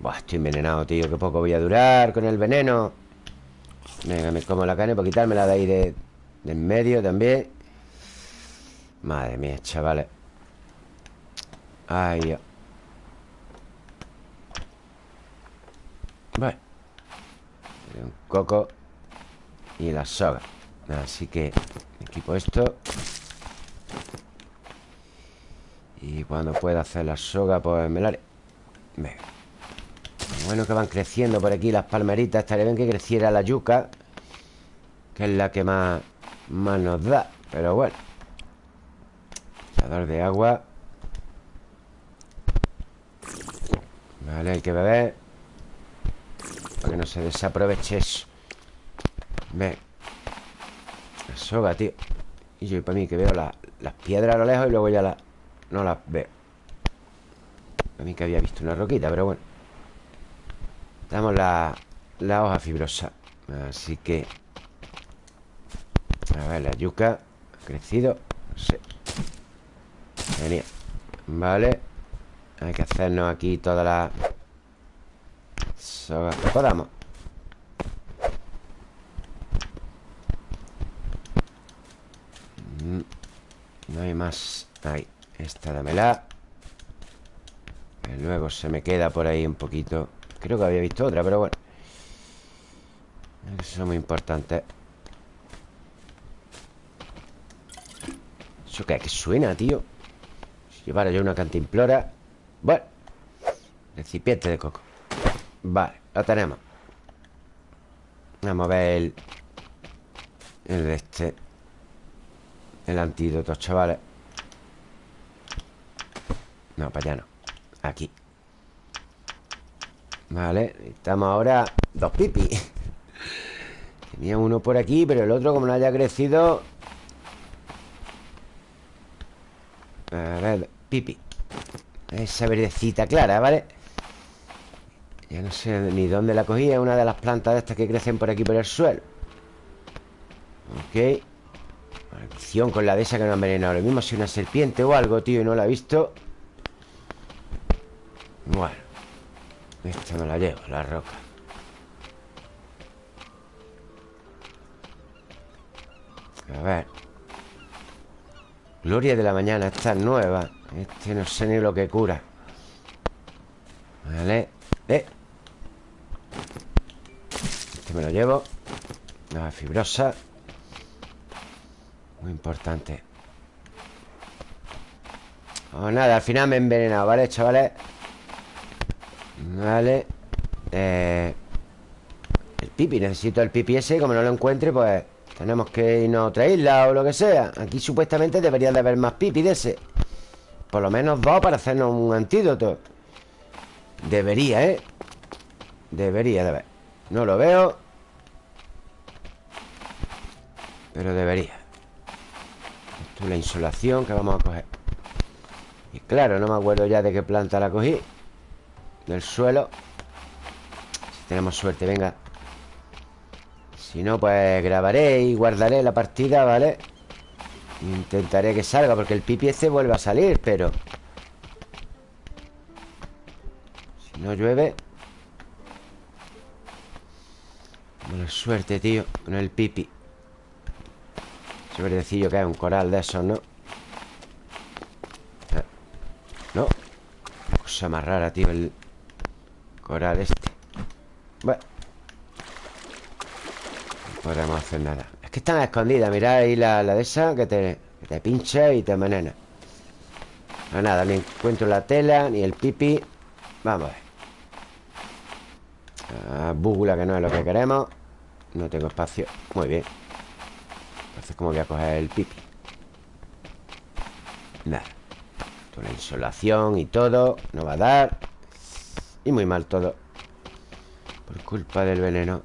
Buah, estoy envenenado, tío. Qué poco voy a durar con el veneno. Venga, me como la carne Por quitármela de ahí de, de en medio también. Madre mía, chavales. Ay, Dios. Bueno. Un coco Y la soga. Así que equipo esto Y cuando pueda hacer la soga Pues me la haré. Bueno que van creciendo por aquí las palmeritas Estaría bien que creciera la yuca Que es la que más Más nos da Pero bueno. Echador de agua. Vale, hay que beber Para que no se desaproveche eso. Venga soga, tío. Y yo para mí que veo las piedras a lo lejos Y luego ya las... No las veo Para mí que había visto una roquita, pero bueno. Damos la, la hoja fibrosa. Así que A ver, la yuca Ha crecido. No sé Genial Vale. Hay que hacernos aquí toda la Soga. Que podamos mm, No hay más. Ahí Esta dámela. Luego se me queda por ahí un poquito. Creo que había visto otra, pero bueno. Eso es muy importante ¿Eso qué? ¿Qué suena, tío? Si llevara yo una cantimplora. Bueno Recipiente de coco. Vale, lo tenemos. Vamos a ver el El de este. El antídoto, chavales No, para allá no. Aquí. Vale, estamos ahora Dos pipi. Tenía uno por aquí, pero el otro como no haya crecido. A ver, pipi. Esa verdecita clara, ¿vale? Ya no sé ni dónde la cogí Es una de las plantas de estas que crecen por aquí por el suelo. Ok. Maldición con la de esa que no ha envenenado. Lo mismo si una serpiente o algo, tío Y no la he visto bueno Esta me la llevo, la roca. A ver. Gloria de la mañana, esta es nueva Este no sé ni lo que cura. Vale Eh. Este me lo llevo. La fibrosa. Muy importante. Oh, nada, al final me he envenenado, ¿vale, chavales? Vale. Eh, El pipi, necesito el pipi ese Como no lo encuentre, pues Tenemos que irnos a otra isla o lo que sea. Aquí supuestamente debería de haber más pipi de ese. Por lo menos dos para hacernos un antídoto. Debería, ¿eh? Debería de haber. No lo veo. Pero debería. Esto es la insolación que vamos a coger. Y claro, no me acuerdo ya de qué planta la cogí del suelo Si tenemos suerte, venga Si no, pues grabaré y guardaré la partida, ¿vale? Intentaré que salga Porque el pipi este vuelve a salir, pero Si no llueve Buena suerte, tío Con el pipi Ese que es un coral de esos, ¿no? Eh, no Cosa más rara, tío El, Coral este. Bueno. No podemos hacer nada. Es que están escondidas. Mirad ahí la, de esa que te, te pincha y te envenena. No nada, ni encuentro la tela Ni el pipi. Vamos a ver. Ah, Búgula que no es lo que queremos. No tengo espacio. Muy bien. Entonces, ¿cómo voy a coger el pipi? Nada. La insolación y todo. No va a dar y muy mal todo. Por culpa del veneno.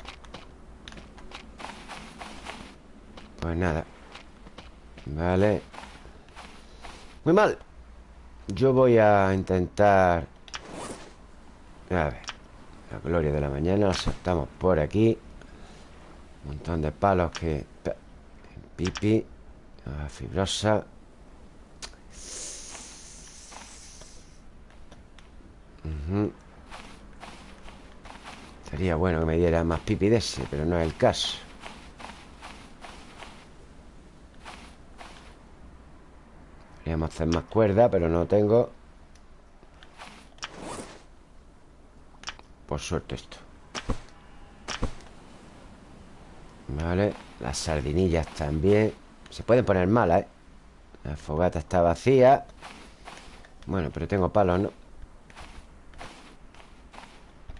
Pues nada. Vale. Muy mal. Yo voy a intentar. A ver. La gloria de la mañana. La soltamos por aquí. Un montón de palos que. Pipi. La fibrosa Sería bueno que me diera más pipi de ese Pero no es el caso. Podríamos hacer más cuerda Pero no tengo. Por suerte esto. Vale Las sardinillas también. Se pueden poner malas, ¿eh? La fogata está vacía. Bueno, pero tengo palos, ¿no?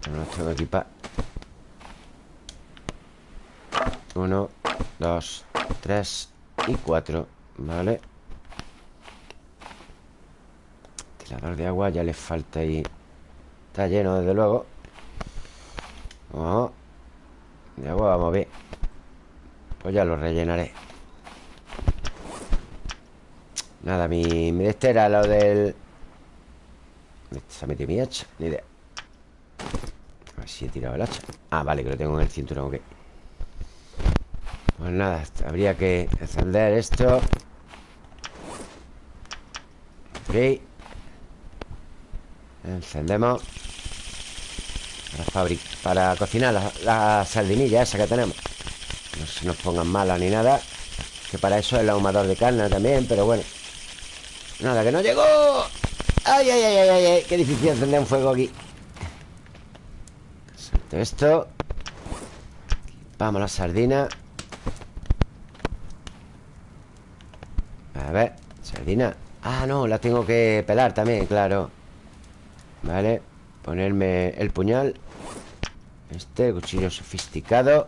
No los tengo que Uno, dos, tres y cuatro Vale Tirador de agua ya le falta ahí. Está lleno desde luego. De agua vamos ver. Pues ya lo rellenaré. Nada, mi, mi este era lo del Se ha metido mi hacha, ni idea. A ver si he tirado el hacha. Ah, vale, que lo tengo en el cinturón, ok Pues nada, habría que encender esto. Ok. Encendemos. Para, para cocinar la, la sardinilla esa que tenemos. No se nos pongan malas ni nada Que para eso es el ahumador de carne también Pero bueno. Nada, que no llegó. ¡Ay, ay, ay, ay, ay! Qué difícil encender un fuego aquí. Suelto esto. Vamos la sardina A ver, sardina. Ah, no, la tengo que pelar también, claro. Vale Ponerme el puñal. Este, cuchillo sofisticado.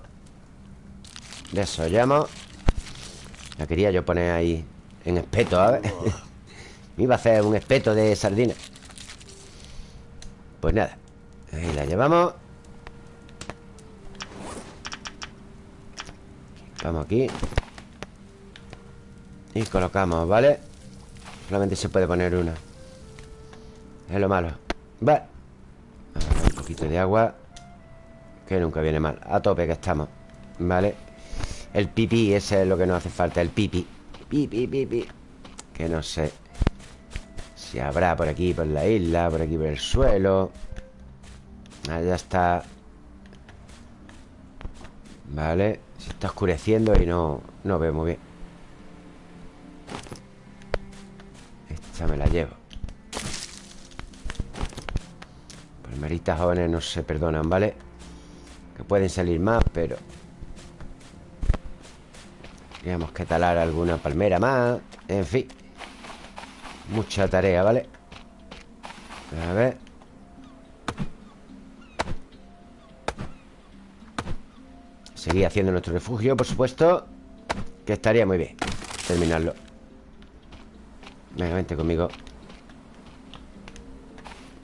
Desollamos La quería yo poner ahí En espeto, a ver Me iba a hacer un espeto de sardina. Pues nada Ahí la llevamos. Vamos aquí Y colocamos, ¿vale? Solamente se puede poner una. Es lo malo. Va Un poquito de agua Que nunca viene mal. A tope que estamos ¿Vale? El pipí, ese es lo que nos hace falta El pipi Pipi, pipi Que no sé Si habrá por aquí, por la isla Por aquí, por el suelo. Allá está. Vale. Se está oscureciendo y no, no veo muy bien Me la llevo Palmeritas jóvenes no se perdonan, ¿vale? Que pueden salir más, pero Tenemos que talar alguna palmera más En fin Mucha tarea, ¿vale? A ver Seguir haciendo nuestro refugio, por supuesto Que estaría muy bien Terminarlo Venga, vente conmigo.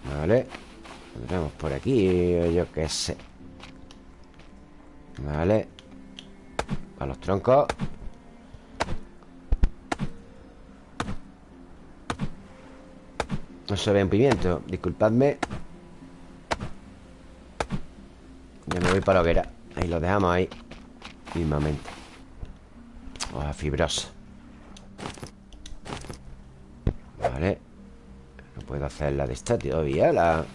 Vale. Tenemos por aquí, yo qué sé. Vale. A los troncos. No se ve un pimiento Disculpadme. Ya me voy para la hoguera Ahí lo dejamos ahí. Mismamente. Hoja fibrosa Vale No puedo hacer la de esta todavía La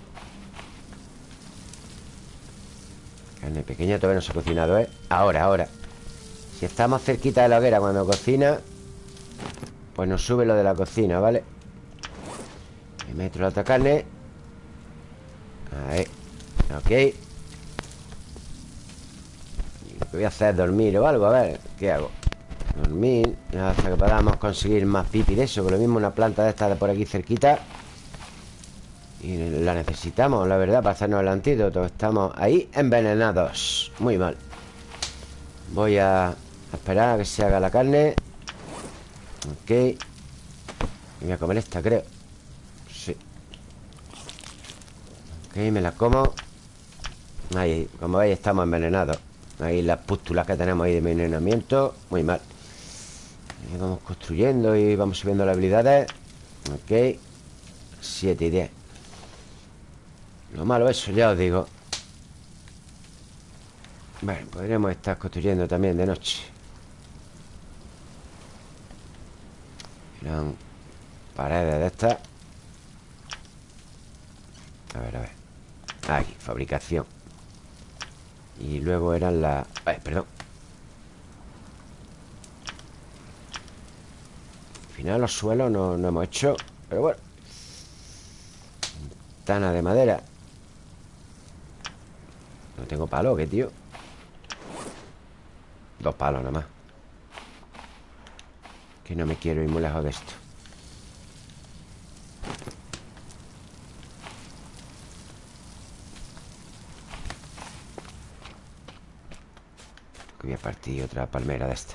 Carne pequeña todavía no se ha cocinado, ¿eh? Ahora, ahora Si estamos cerquita de la hoguera cuando cocina Pues nos sube lo de la cocina, ¿vale? Me meto la otra carne Ahí Ok Lo que voy a hacer es dormir o algo A ver, ¿qué hago? Dormir Hasta que podamos conseguir más pipi de eso Que lo mismo una planta de esta de por aquí cerquita. Y la necesitamos, la verdad Para hacernos el antídoto. Estamos ahí envenenados. Muy mal. Voy a esperar a que se haga la carne. Ok. Voy a comer esta, creo. Sí. Ok, me la como. Ahí, como veis estamos envenenados. Ahí las pústulas que tenemos ahí de envenenamiento. Muy mal y vamos construyendo y vamos subiendo las habilidades. Ok. 7 y 10 Lo malo eso, ya os digo. Bueno, podríamos estar construyendo también de noche. Eran paredes de estas. A ver, a ver. Aquí, fabricación. Y luego eran las... Ay, perdón final los suelos no, no hemos hecho Pero bueno. Ventana de madera. No tengo palo, ¿qué tío? Dos palos nada más. Que no me quiero ir muy lejos de esto. Que voy a partir otra palmera de esta.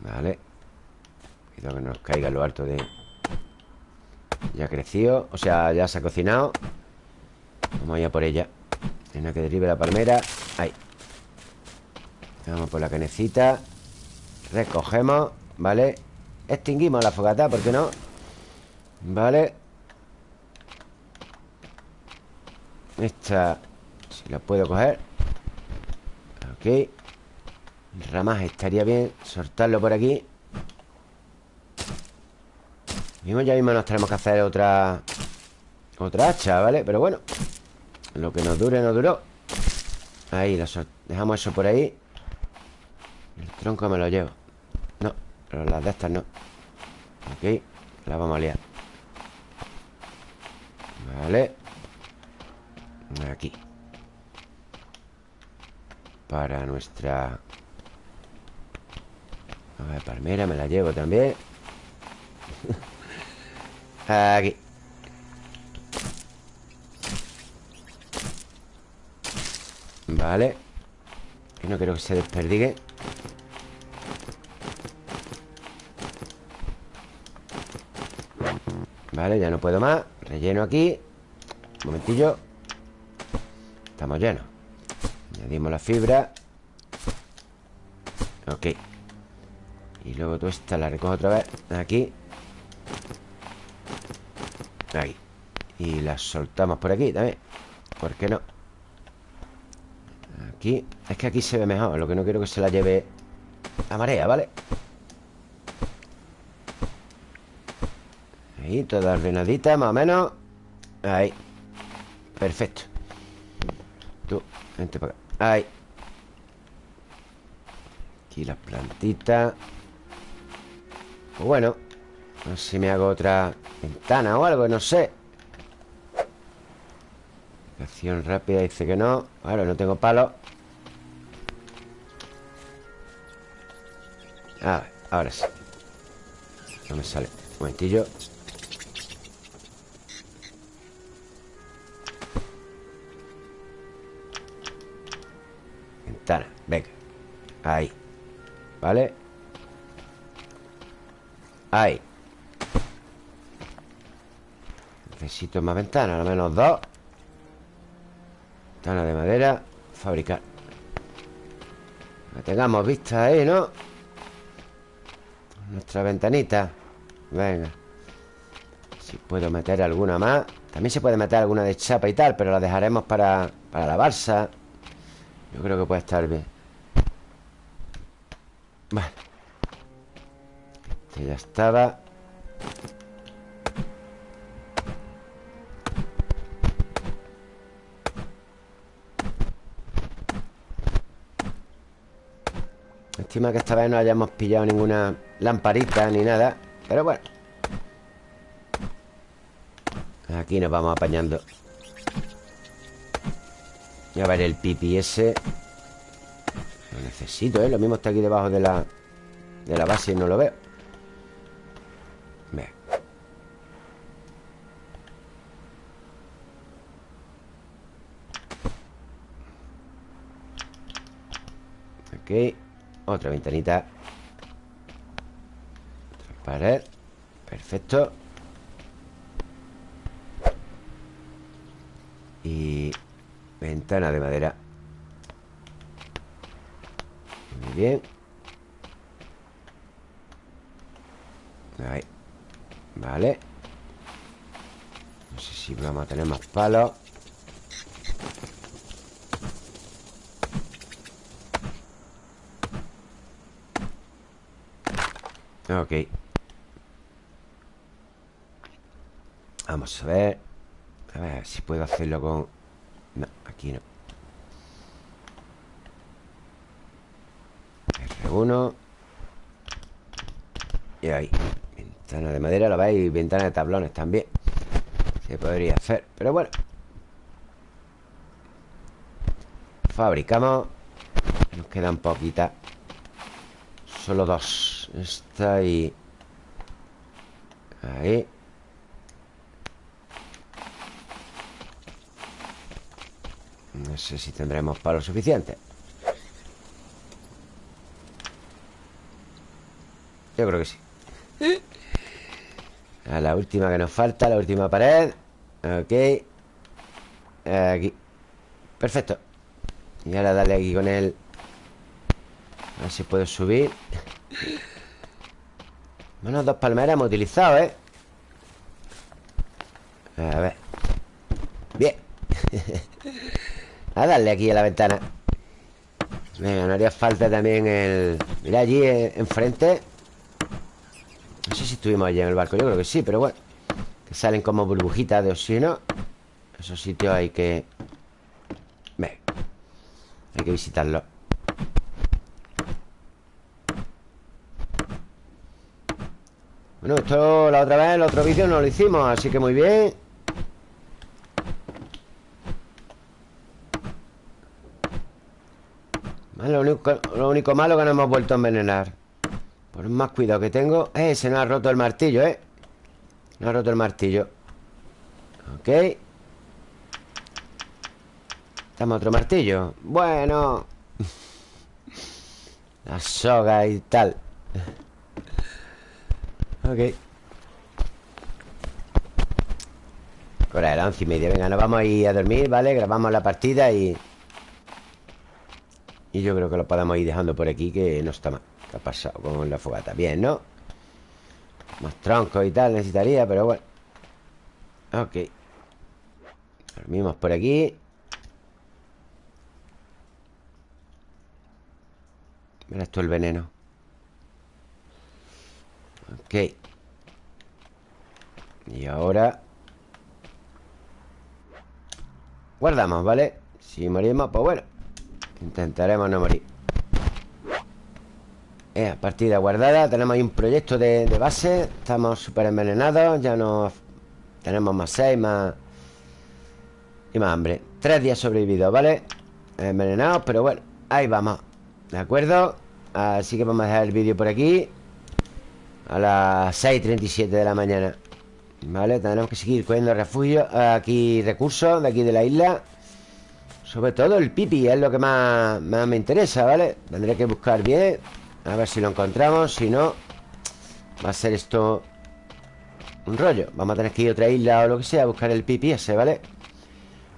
Vale Cuidado que nos caiga lo alto de... Ya ha crecido O sea, ya se ha cocinado. Vamos allá por ella. Tiene que derive la palmera Ahí. Vamos por la canecita. Recogemos ¿Vale? Extinguimos la fogata, ¿por qué no? Vale Esta Si la puedo coger. Ok Ramaje estaría bien Soltarlo por aquí Mismo ya mismo nos tenemos que hacer otra Otra hacha, ¿vale? Pero bueno Lo que nos dure, nos duró. Ahí, dejamos eso por ahí. El tronco me lo llevo. No, pero las de estas no. Ok, las vamos a liar. Vale. Aquí. Para nuestra A ver, palmera me la llevo también Aquí Vale. Y no quiero que se desperdigue. Vale, ya no puedo más. Relleno aquí. Un momentillo. Estamos llenos. Añadimos la fibra. Ok. Y luego tú esta la recojo otra vez. Aquí Ahí. Y la soltamos por aquí también. ¿Por qué no? Aquí. Es que aquí se ve mejor Lo que no quiero que se la lleve La marea, ¿vale? Ahí, toda ordenadita, más o menos. Ahí. Perfecto. Tú, vente para acá. Ahí. Aquí las plantitas. Pues bueno A ver si me hago otra ventana o algo, no sé. Acción rápida dice que no. Ahora no tengo palo. A ver, ahora sí. No me sale. Un momentillo. Venga. Ahí. ¿Vale? Ahí Necesito más ventanas Al menos dos. Ventana de madera Fabricar. Que tengamos vista ahí, ¿no? Nuestra ventanita. Venga. Si puedo meter alguna más. También se puede meter alguna de chapa y tal Pero la dejaremos para, para la balsa. Yo creo que puede estar bien. Vale. Este ya estaba Estima que esta vez no hayamos pillado ninguna lamparita ni nada Pero bueno. Aquí nos vamos apañando. A ver el pipi ese. Lo necesito, ¿eh? Lo mismo está aquí debajo de la De la base y no lo veo. Ve. Ok Otra ventanita. Otra pared. Perfecto. Y Ventana de madera. Muy bien. Ahí. Vale. No sé si vamos a tener más palos Ok. Vamos a ver. A ver si puedo hacerlo con no, aquí no. R1 Y ahí. Ventana de madera, lo veis Ventana de tablones también. Se podría hacer, pero bueno. Fabricamos. Nos quedan poquitas. Solo dos Esta y Ahí. No sé si tendremos palos suficientes Yo creo que sí. A la última que nos falta La última pared. Ok. Aquí. Perfecto. Y ahora dale aquí con él. A ver si puedo subir Menos dos palmeras hemos utilizado, ¿eh? A ver. Bien. A darle aquí a la ventana. Venga, no haría falta también el... Mira allí eh, enfrente. No sé si estuvimos allí en el barco Yo creo que sí, pero bueno. Que salen como burbujitas de oxígeno. Esos sitios hay que... Ve Hay que visitarlos esto la otra vez, el otro vídeo no lo hicimos Así que muy bien. Lo, único, lo único malo que no hemos vuelto a envenenar. Por más cuidado que tengo Eh, se nos ha roto el martillo, eh. No ha roto el martillo. Ok. Dame otro martillo. Bueno. La soga y tal Ok. Ahora era once y media. Venga, nos vamos a ir a dormir, ¿vale? Grabamos la partida y... Y yo creo que lo podemos ir dejando por aquí Que no está mal. ¿Qué ha pasado con la fogata? Bien, ¿no? Más troncos y tal necesitaría, pero bueno. Ok. Dormimos por aquí. Mira esto el veneno Ok Y ahora Guardamos, ¿vale? Si morimos, pues bueno Intentaremos no morir eh, Partida guardada Tenemos ahí un proyecto de, base Estamos súper envenenados Ya no Tenemos más seis, más Y más hambre Tres días sobrevividos, ¿vale? Envenenados, pero bueno Ahí vamos ¿De acuerdo? Así que vamos a dejar el vídeo por aquí A las 6.37 de la mañana. Vale, tenemos que seguir cogiendo refugio Aquí recursos de aquí de la isla. Sobre todo el pipi es lo que más, me interesa, ¿vale? Tendré que buscar bien A ver si lo encontramos Si no, va a ser esto Un rollo. Vamos a tener que ir a otra isla o lo que sea A buscar el pipi ese, ¿vale?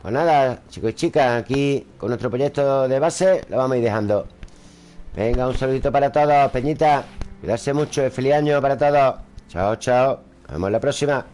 Pues nada, chicos y chicas Aquí con nuestro proyecto de base Lo vamos a ir dejando. Venga, un saludito para todos, Peñita Cuidarse mucho, feliz año para todos. Chao, chao. Nos vemos la próxima